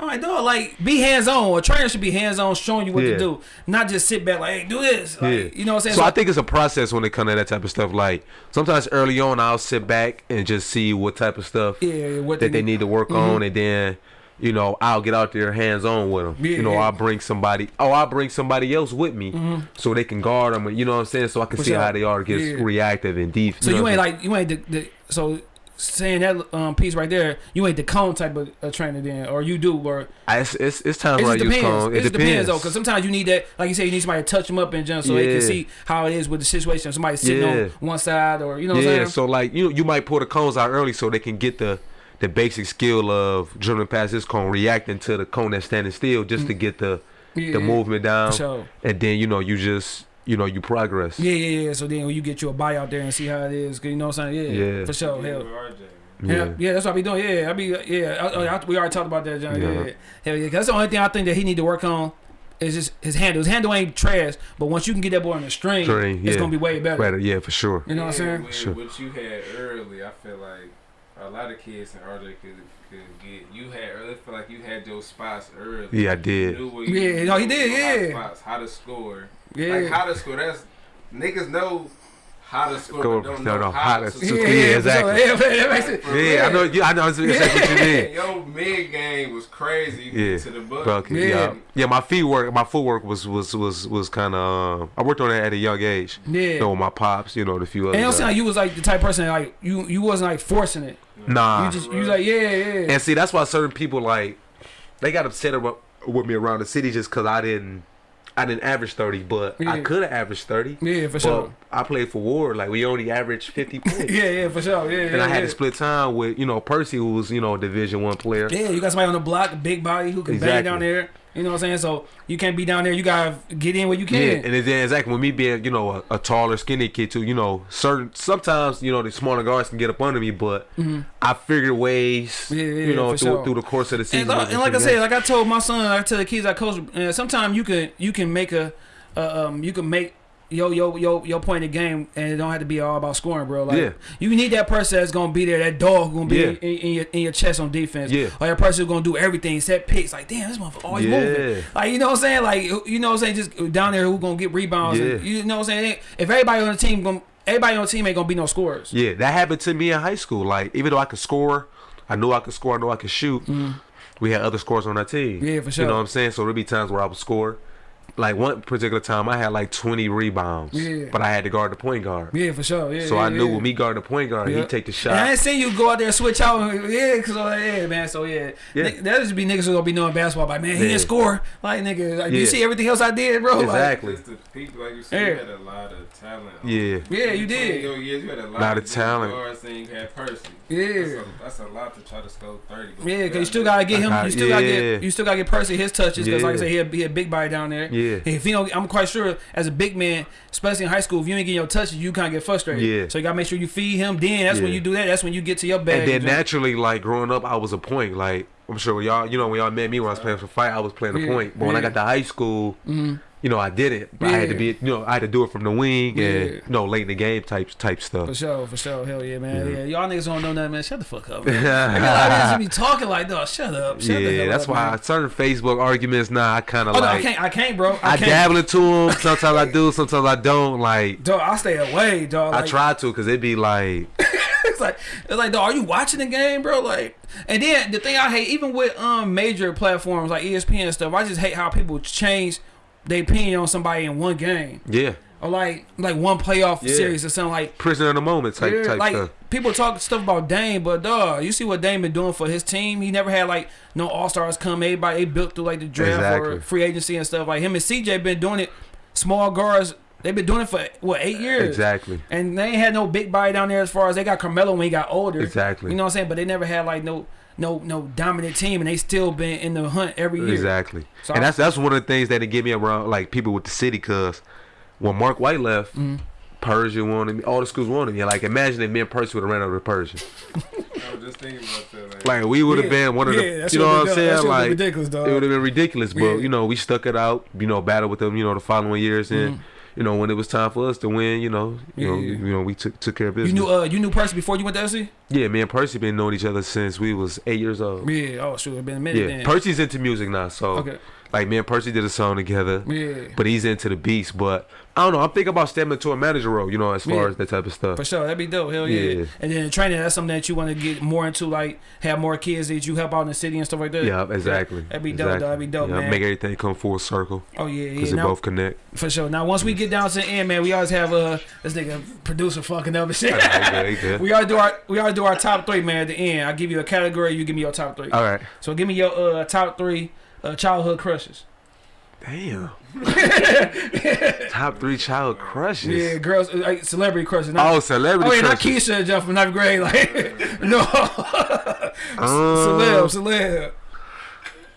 I'm like, dog, like be hands on. A trainer should be hands on, showing you what to do, not just sit back like, hey, do this. Like, Yeah. You know what I'm saying? So I think it's a process when it comes to that type of stuff. Like sometimes early on, I'll sit back and just see what type of stuff yeah, yeah, what that they need to work mm-hmm. on, and then you know I'll get out there hands on with them. Yeah, you know yeah. I'll bring somebody. Oh, I'll bring somebody else with me so they can guard them. You know what I'm saying? So I can For see sure. how they are get Yeah. reactive and deep. So you know ain't like you ain't the, the so saying that um piece right there. You ain't the cone type of uh, trainer then, or you do, or? I- it's, it's it's times It where I just use depends. cone. It, just depends though, because sometimes you need that, like you say, you need somebody to touch them up and jump so they can see how it is with the situation. Somebody sitting on one side, or you know what I'm yeah, so like you you might pull the cones out early so they can get the the basic skill of dribbling past this cone, reacting to the cone that's standing still, just to mm. get the yeah, the movement down, For sure. and then you know you just you know you progress. Yeah, yeah, yeah. So then when you get you a buy out there and see how it is, 'cause you know what I'm saying? Yeah, Yeah. for sure. Yeah, Hell. Yeah. Yeah. yeah, that's what I be doing. Yeah, I be yeah. I, I, we already talked about that, John. Yeah, Yeah. yeah. hell yeah. 'Cause that's the only thing I think that he need to work on. is just his handle. His handle ain't trash, but once you can get that boy on the string, String, it's gonna be way better. Better, yeah, for sure. You know what I'm saying? With, Sure. What you had early, I feel like a lot of kids in RJ could could get. You had early. I feel like you had your spots early. Yeah, I did. knew you- Yeah, no, he did, yeah. hot Spots, how to score. Yeah. Like how to score. That's niggas know how to score, Go- don't no, know no, how, how to to score. score. yeah, Yeah, yeah, exactly. For. Yeah, that makes it. For Yeah, I know. Yeah, I know exactly what you mean. Your mid game was crazy Yeah, to the bucket. Bucket, Yeah. yeah. yeah, My feet work, my footwork was was was was kind of. Um, I worked on it at a young age. Yeah. You know, with my pops. You know, and a few And it don't others. seem like you was like the type of person like you you wasn't like forcing it. Nah. You just you like yeah yeah. And see, that's why certain people like they got upset about, with me around the city just because I didn't, I didn't average thirty, but I could have averaged thirty. Yeah, for but sure. I played for Ward, like we only averaged fifty points. yeah yeah for sure yeah. And yeah, I had yeah. to split time with you know Percy, who was you know a Division One player. Yeah, you got somebody on the block, big body who can bang down there. You know what I'm saying? So you can't be down there. You gotta get in where you can. Yeah, and then exactly with me being you know a, a taller, skinny kid too. You know, certain sometimes you know the smaller guards can get up under me, but I figured ways. Yeah, yeah, you know through, sure. through the course of the season. And, like- and like I said, like I told my son, I tell the kids I coach. Uh, sometimes you can you can make a uh, um you can make yo yo yo your point of game, and it don't have to be all about scoring, bro. Like Yeah. you need that person that's gonna be there, that dog gonna be Yeah. in, in your in your chest on defense. Yeah. or that person who's gonna do everything, set picks. Like damn, this motherfucker always Yeah. moving. Like you know what I'm saying? Like you know what I'm saying? Just down there who gonna get rebounds. and- Yeah. you know what I'm saying? If everybody on the team gonna everybody on the team ain't gonna be no scorers. Yeah, that happened to me in high school. Like even though I could score, I knew I could score. I knew I could shoot. Mm-hmm. We had other scores on our team. Yeah, for sure. You know what I'm saying? So there'd be times where I would score. Like one particular time, I had like 20 rebounds, Yeah. but I had to guard the point guard. Yeah, for sure. Yeah, So yeah, I knew yeah. with me guard the point guard, Yeah. he'd take the shot. And I shot. ain't seen you go out there and switch out. and- Yeah, cause like, yeah, man. So yeah, Yeah. Nick- that just be niggas who gonna be knowing basketball. Like, man, he Yeah. didn't score. Like, nigga, like, you see everything else I did, bro. Like, Exactly. Just the people, like you said, Yeah. you had a lot of talent. Yeah. yeah, you did. your years, you had a lot, Lot of good talent. Guards, and you had Percy. Yeah. That's a, that's a lot to try to score thirty. but Yeah, cause you still gotta get him. You still gotta yeah. get. You still gotta get Percy his touches. Cause like I said, he had, he had big body down there. Yeah. If you don't, I'm quite sure as a big man, especially in high school, if you ain't getting your touches, you kind of get frustrated. Yeah. So you gotta make sure you feed him. Then that's when you do that. That's when you get to your bag. And then naturally, like growing up, I was a point. Like I'm sure y'all, you know, when y'all met me when I was playing for fight, I was playing a Yeah, point. But when I got to high school, mm-hmm. You know, I did it. But I had to be, you know, I had to do it from the wing Yeah. and you know, late in the game type type stuff. For sure, for sure. Hell yeah, man. Yeah, y'all niggas don't know nothing, man. Shut the fuck up. Man. yeah, Y'all be talking like, dog. Shut up. Shut the hell that's up, why man. certain Facebook arguments now I kind of Oh no, I like can't. I can't, bro. I, I, can't. dabble into them. Sometimes I do, sometimes I don't. Like Dog, I stay away, dog. I try to, cause it'd be like, it's like it's like, dog, are you watching the game, bro? Like, and then the thing I hate, even with um major platforms like ESPN and stuff, I just hate how people change their opinion on somebody in one game yeah, or like like one playoff Yeah. series or something like. prisoner of the moment type Yeah, type like stuff. people talk stuff about Dame, but dog, you see what Dame been doing for his team. He never had like no All Stars come. Everybody they built through like the draft or free agency and stuff. Like him and CJ been doing it. Small guards, they've been doing it for what eight years. Exactly. And they ain't had no big body down there as far as they got Carmelo when he got older. Exactly. You know what I'm saying? But they never had like no no no dominant team, and they still been in the hunt every year. Exactly. So and I- that's that's one of the things that they get me around like people with the city cause when Mark White left, Mm-hmm. Pershing wanted me, all the schools wanted me. Like imagine if me and Persia would have ran over to Pershing. I was just thinking about that. Like, Like we would have Yeah. been one of Yeah, the you know what I'm been- that saying? been Like ridiculous, dog. It would have been ridiculous, but Yeah. Mm-hmm. you know, we stuck it out, you know, battled with them, you know, the following years and you know, when it was time for us to win, you know, you know, Yeah. you know, we took took care of business. You knew uh you knew Percy before you went to SC? yeah, me and Percy been knowing each other since we was eight years old. Yeah. Oh shoot, been a minute Yeah, then. Percy's into music now, so Okay. like me and Percy did a song together. Yeah. but he's into the beats, But I don't know. I'm thinking about stepping into a manager role. You know, as far Yeah. as that type of stuff. For sure, that'd be dope. Hell yeah. Yeah. And then training, that's something that you want to get more into, like have more kids that you help out in the city and stuff like that. Yeah, exactly. That'd be dope, exactly. dog. That'd be dope, yeah, man. Make everything come full circle Oh yeah, because yeah. they Now, both connect. for sure. Now once we get down to the end, man, we always have uh this nigga producer fucking up and shit. We always do our we always do our top three, man. At the end, I give you a category, you give me your top three. All right. So give me your uh top three uh, childhood crushes. Damn. Top three child crushes. Yeah, girls, uh, like celebrity crushes. Not, Oh, celebrity oh yeah, not. Keisha jump from ninth grade. Like no, Um, celeb, celeb.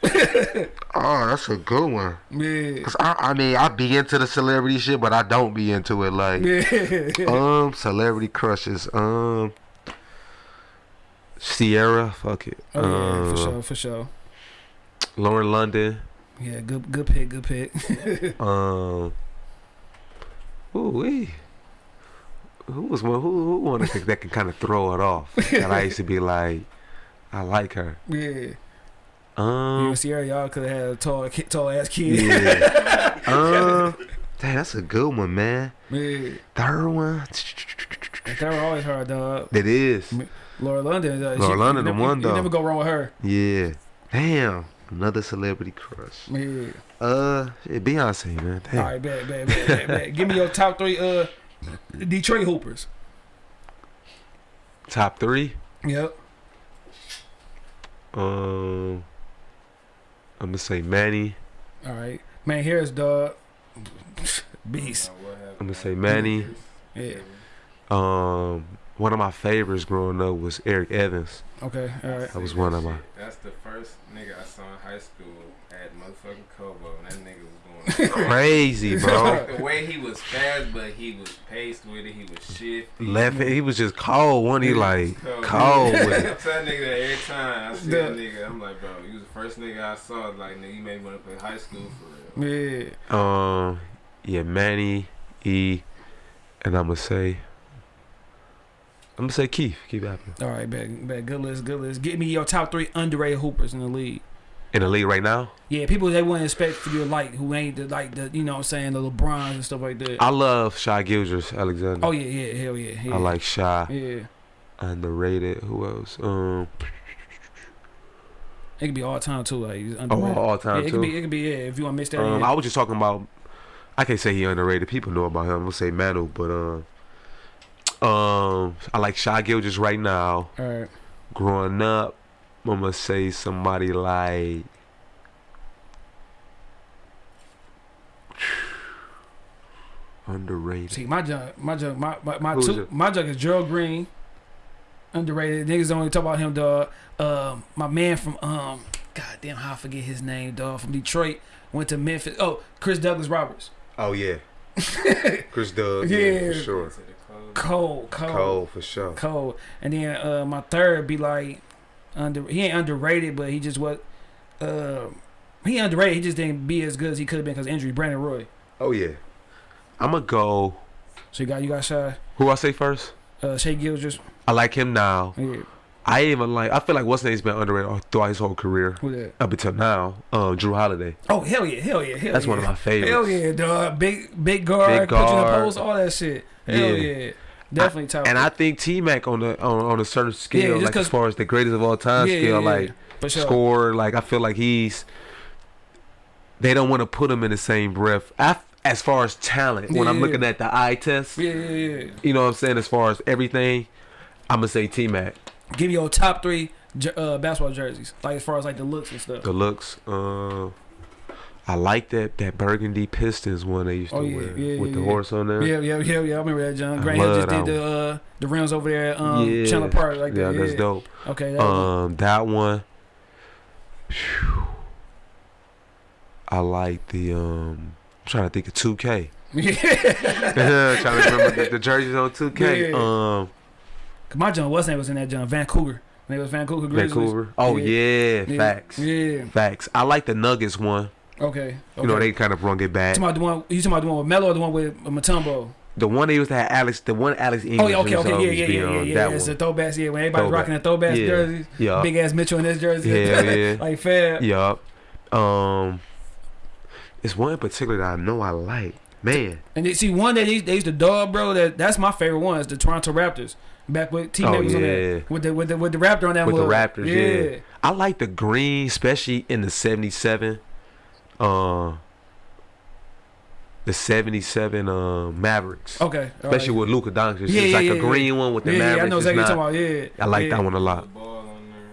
Oh, that's a good one. Yeah. Cause I, I mean, I be into the celebrity shit, but I don't be into it. Like, Yeah. um, celebrity crushes. Um, Ciara, fuck it. Oh yeah, um, for sure, for sure. Lauren London. Yeah, good good pick, good pick. Um. Ooh wee. Who was one? Who who one that can, that can kind of throw it off? That I used to be like, I like her. yeah. You Um. and Ciara, y'all could have had a tall, tall ass kid. Yeah. um. Dang, that's a good one, man. Yeah. Third one. That were always hard, dog. It is. Lauren London. Uh, Lauren London, you the one, You though. never go wrong with her. Yeah. Damn. Another celebrity crush. Yeah. Uh, yeah, Beyonce, man. Damn. All right, bet, bet, bet, bet, bet. Give me your top three uh Detroit Hoopers. Top three. Yep. Um, I'm gonna say Manny. All right. Man, here's dog. Beast. I'm gonna say Manny. Yeah. Um, one of my favorites growing up was Eric Evans. Okay. All right. That was one of my. That's the first nigga I saw in high school at motherfucking Kobo, and that nigga was going. Crazy, bro. Like the way he was fast, but he was paced with it. He was shifty. Left, he was just cold. One, he like Cold. cold with I it. tell that nigga that every time I see Yeah. that nigga, I'm like, bro, you was the first nigga I saw. Like, nigga, you made me want to play high school for real. Yeah. Um, yeah, Manny, E, and I'm gonna say, I'm gonna say Keith. Keith Appling All right, bet, bet. Good list, good list. Give me your top three underrated hoopers in the league. in the league right now. Yeah, people they wouldn't expect for you to like who ain't the like the you know what I'm saying the LeBrons and stuff like that. I love Shai Gilgeous-Alexander. oh yeah, yeah, hell yeah. yeah. I like Shai. Yeah, Underrated. Who else? Um, it could be all time too. Like he's oh, underrated. all yeah, time it too. could be. It could be. Yeah, if you want to miss that. Um, yeah. I was just talking about. I can't say he underrated. People know about him. I'm gonna say Manu, but um, um, I like Shai just right now. all right. Growing up, I'm gonna say somebody like. Underrated. See, my junk, my junk, my my, my Who's two, it? my junk is Gerald Green. Underrated. Niggas only talk about him, dog. Um, my man from um, God damn, how I forget his name, dog. From Detroit, went to Memphis. Oh, Chris Douglas-Roberts. Oh yeah. Chris Doug. Yeah. for sure. To the. Cold, cold, Cole for sure. cold. And then uh, my third be like under. He ain't underrated, but he just what. Uh, he underrated. He just didn't be as good as he could have been because injury. Brandon Roy. Oh yeah. I'm gonna go. So you got you got Shai. Who I say first? Uh, Shai Gilgeous. I like him now. Yeah, I even like. I feel like what's name's been underrated throughout his whole career who that? up until now. Um, Jrue Holiday. Oh hell yeah, hell yeah, hell yeah. That's yeah. one of my favorites. Hell yeah, dog. Big big guard, Big you in the post, all that shit. Hell Yeah. yeah. Definitely top. And I think T Mac on the on, on a certain Yeah, scale, just like as far as the greatest of all time yeah, scale, yeah, yeah. like sure. score, like I feel like he's. They don't want to put him in the same breath. I, as far as talent, when I'm Yeah. looking at the eye test, Yeah, yeah, yeah. you know what I'm saying. As far as everything, I'm gonna say T Mac. Give me your top three uh, basketball jerseys, like as far as like the looks and stuff. The looks. Uh, I like that that burgundy Pistons one they used to Oh, yeah, wear yeah, with yeah, the horse on there. Yeah, yeah, yeah, yeah. I remember that, John. Grant Hill just did the uh, the rims over there, at, um, yeah, Chandler Park, like yeah, that. that's dope. Okay, that one. Um, that one. Phew. I like the um. I'm trying to think of 2K. yeah. trying to remember the, the jerseys on 2K. Yeah. Um, My John, what's name was in that John? Vancouver. When it was Vancouver Grizzlies. Vancouver. Oh yeah, Yeah. facts, Yeah. facts. I like the Nuggets one. Okay. okay. You know they kind of brung it back. You talking about the one? You talking about the one with Melo or the one with uh, Mutombo? The one they used to have Alex, the one Alex Oh English. yeah, okay, okay, yeah, yeah, yeah, yeah, yeah. That It's the throwbacks, yeah. When everybody's rocking the throwbacks Yeah. jerseys, Yeah. big ass Mitchell and Ness jersey, Yeah, yeah. like fair. Yup. Um, it's one in particular that I know I like. Man, And they, see one that they, they used to dog, bro. That that's my favorite one. Is the Toronto Raptors. Back with T Oh, was on yeah. that with the with the with the Raptor on that with the. Raptors, yeah. I like the green, especially in the '77. Uh, the '77 uh, Mavericks, Okay. all especially right. with Luka Doncic. Yeah, it's yeah, like yeah, a yeah. green one with the yeah, Mavericks. yeah, I know exactly what you're talking about. Yeah. I like yeah. that one a lot. on.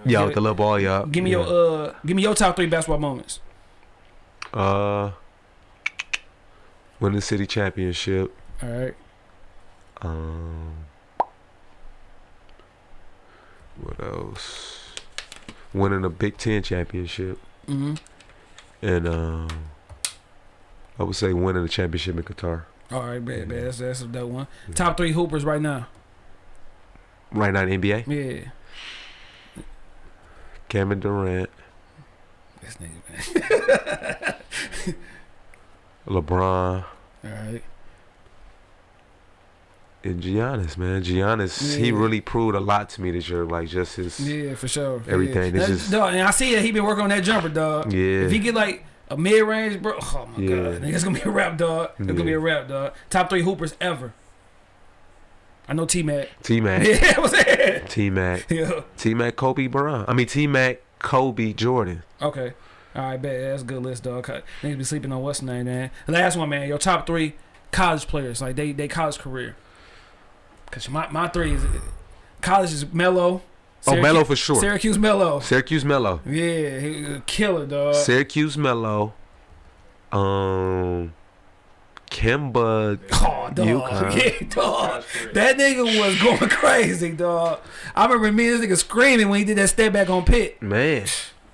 Yeah, Yeah. with the little ball, yeah. Give me yeah. your uh, give me your top three basketball moments. uh, win the city championship. All right. Um, what else? Winning a Big Ten championship, Mm-hmm. and um, I would say winning the championship in Qatar. All right, bad, bad. That's that's a dope one. Top three hoopers right now. Right now in NBA, Yeah. Kevin Durant, This nigga, man. LeBron, All right. and Giannis, man. Giannis, he really proved a lot to me this year. Like just his, yeah. Yeah, for sure. Everything, Yeah. That's- just- dog, and I see that he been working on that jumper, dog. Yeah, if he get like a mid range, bro, oh my Yeah. god, it's gonna be a rap, dog. It's gonna be a rap, dog. Top three hoopers ever. I know T Mac. T Mac, Yeah, what's that? T Mac, Yeah. T Mac, Kobe Bryant. I mean T Mac, Kobe Jordan. Okay. All right, bet. That's a good list, dog. Cut- Niggas be sleeping on what's name, man. Last one, man. Your top three college players, like they they college career. Cause my my three is college is Melo. Oh, Melo for sure. Syracuse Melo. Syracuse Melo. Yeah, he killer, dog. Syracuse Melo. Um, Kemba. Oh, dog. UConn. Yeah, dog. That nigga was going crazy, dog. I remember me and this nigga screaming when he did that step back on Pitt. Man,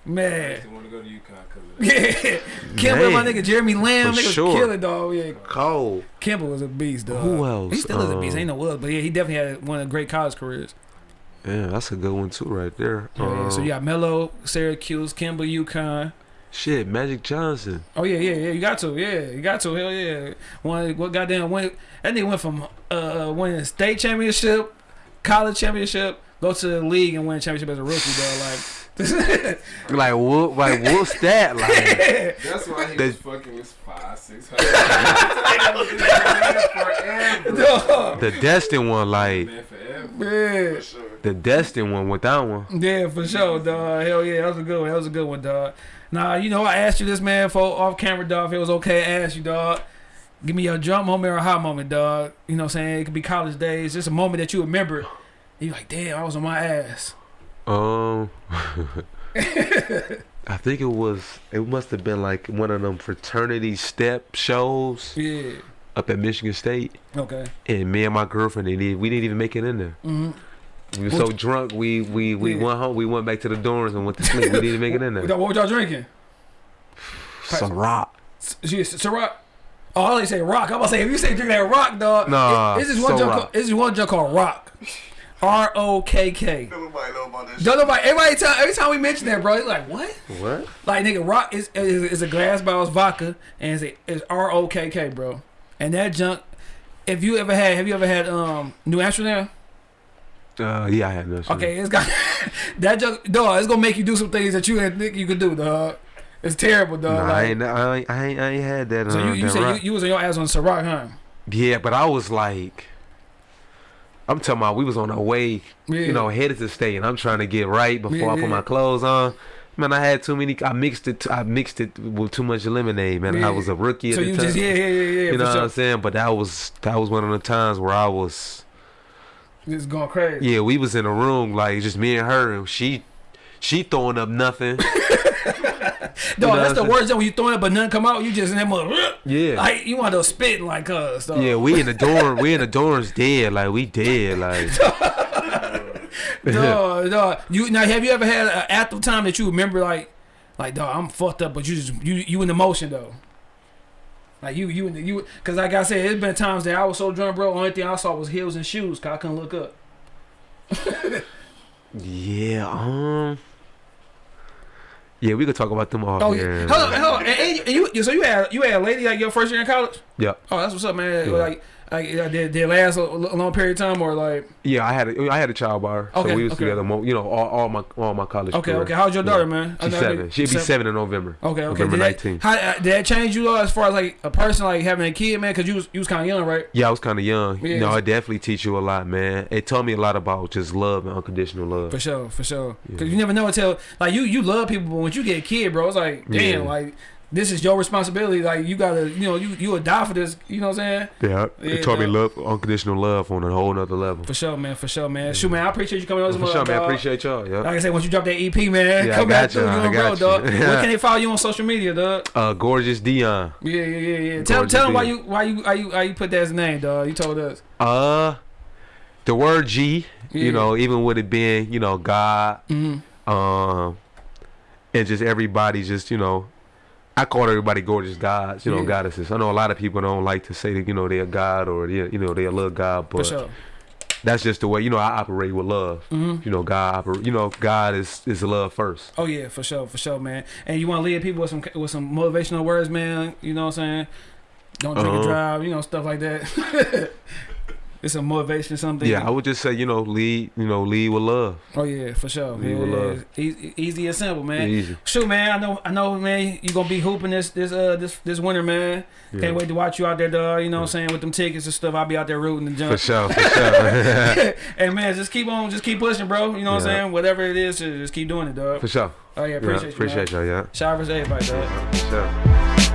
Man. used to want to go to UConn because of. Yeah. Kemba, my Man. nigga Jeremy Lamb, For nigga sure. killer, dog. Yeah. Cole. Kemba was a beast, dog. Who else? He still is a beast. Um, Ain't no was, but yeah, he definitely had one of the great college careers. Yeah, that's a good one too, right there. Yeah, yeah. So Um, you got Melo, Syracuse, Kemba, UConn. Shit, Magic Johnson. Oh yeah, yeah, yeah. You got to, yeah, you got to. Hell yeah. One, what goddamn went? That nigga went from uh winning state championship, college championship, go to the league and win a championship as a rookie, dog. Like, Like what? Like what's that? Like That's why he The- was fucking was five, six hundred. forever. dog. the destined one. Like Man, forever. Yeah. For sure. the destined one with that one. Yeah, for sure, dog. Hell yeah, that was a good one. That was a good one, dog. Nah, you know, I asked you this, man, for off camera, dog. If it was okay, I asked you, dog. Give me your jump moment or a hot moment, dog. You know what I'm saying? It could be college days. Just a moment that you remember. You like, damn, I was on my ass. Um, I think it was. It must have been like one of them fraternity step shows Yeah. up at Michigan State, Okay. and me and my girlfriend, we didn't even make it in there. Mm-hmm. We were so drunk, we we we Yeah. went home. We went back to the dorms and went to sleep. We didn't even make it in there. What were y'all drinking? Ciroc. S- Ciroc. Oh, I only say rock. I'm about to say if you say drink that rock, dog. Nah, it- This is one junk. Ciroc. Called, this is one junk called rock. R O K K. Nobody know about that Don't nobody. Everybody time. Every time we mention that, bro, they like what? What? Like nigga, rock is is, is a glass bottles vodka and it's, it's R O K K, bro. And that junk. If you ever had, have you ever had um New Amsterdam? Uh, yeah, I had no. Okay, it's got that junk. Dog, it's gonna make you do some things that you didn't think you could do, dog. It's terrible, dog. Nah, I ain't, I ain't, I ain't, I ain't had that. so uh, you, you that said rock. you, you was on your ass on Ciroc, huh? Yeah, but I was like, I'm talking about we was on our way, Yeah. you know, headed to state, and I'm trying to get right before Yeah, I put yeah. my clothes on. Man, I had too many. I mixed it. I mixed it with too much lemonade. Man. I was a rookie at So the you time. just yeah yeah yeah yeah you know what. I'm saying? But that was that was one of the times where I was. Just going crazy. Yeah, we was in a room like just me and her, and she, she throwing up nothing. Dog, that's the worst. Thing when you throwing up but nothing come out, you just in that mother. Yeah. Like you want to spit like us. dog. Yeah, we in the dorm. we in the dorms dead. Like we dead. Like dog, dog. You now have you ever had an active time that you remember like, like dog, I'm fucked up, but you just you you in the motion though. Like you you in the, you because like I said, it's been times that I was so drunk, bro. Only thing I saw was heels and shoes, cause I couldn't look up. yeah. Um. Yeah, we could talk about them all. Oh yeah, hold on, hold on. And, and you, you so you had you had a lady like your first year in college. Yeah. Oh, that's what's up, man. Yeah. Like like uh, did, did it last a, long period of time or like? Yeah, I had a, I had a child bar, Okay, so we was okay. together. Mo- you know, all, all my all my college. Okay, career. okay. How's your daughter, Yeah. man? She's seven. She'll be seven in November. Okay, okay. November nineteenth. how, uh, did that change you though, as far as like a person like having a kid, man? Because you was you was kind of young, right? Yeah, I was kind of young. Yeah, you know, it definitely teach you a lot, man. It taught me a lot about just love and unconditional love. For sure, for sure. Because Yeah. you never know until like you you love people, but when you get a kid, bro, it's like damn, Yeah. like this is your responsibility. Like you gotta, you know, you you would die for this. You know what I'm saying? Yeah, Yeah, it taught me love, unconditional love on a whole nother level. For sure, man. For sure, man. Shoot, man. I appreciate you coming on. For sure, man. dog. Appreciate y'all. Yeah. Like I said, once you drop that EP, man, Yeah, I come back through. you. I on you. dog. Where can they follow you on social media, dog? Uh, gorgeous Dion. Yeah, yeah, yeah, yeah. Tell, Gorgeous tell them why you why you why you why you put that as a name, dog. You told us. Uh, the word G. Yeah. You know, even with it being, you know, God, Mm-hmm. um, and just everybody, just you know, I call everybody gorgeous gods, you know, Yeah. goddesses. I know a lot of people don't like to say that, you know, they're God or you know, they're a little God, but sure. that's just the way you know I operate with love. Mm-hmm. You know, God. You know, God is is love first. Oh yeah, for sure, for sure, man. And you want to lead people with some with some motivational words, man. You know what I'm saying? Don't drink and Uh-huh. drive. You know stuff like that. it's a motivation, something. Yeah, I would just say you know lead you know lead with love. Oh yeah, for sure. Lead Yeah, with love. Easy, easy and simple, man. Easy. Shoot, man. I know, I know, man. You gonna be hooping this, this, uh, this, this winter, man. Yeah. Can't wait to watch you out there, dog. You know what I'm saying with them tickets and stuff. I'll be out there rooting and For jump. sure, for sure, hey, man, just keep on, just keep pushing, bro. You know what I'm saying? Whatever it is, just keep doing it, dog. for sure. Oh yeah, Yeah, appreciate you. appreciate y'all. Yeah, Shout out to everybody, dog. for sure.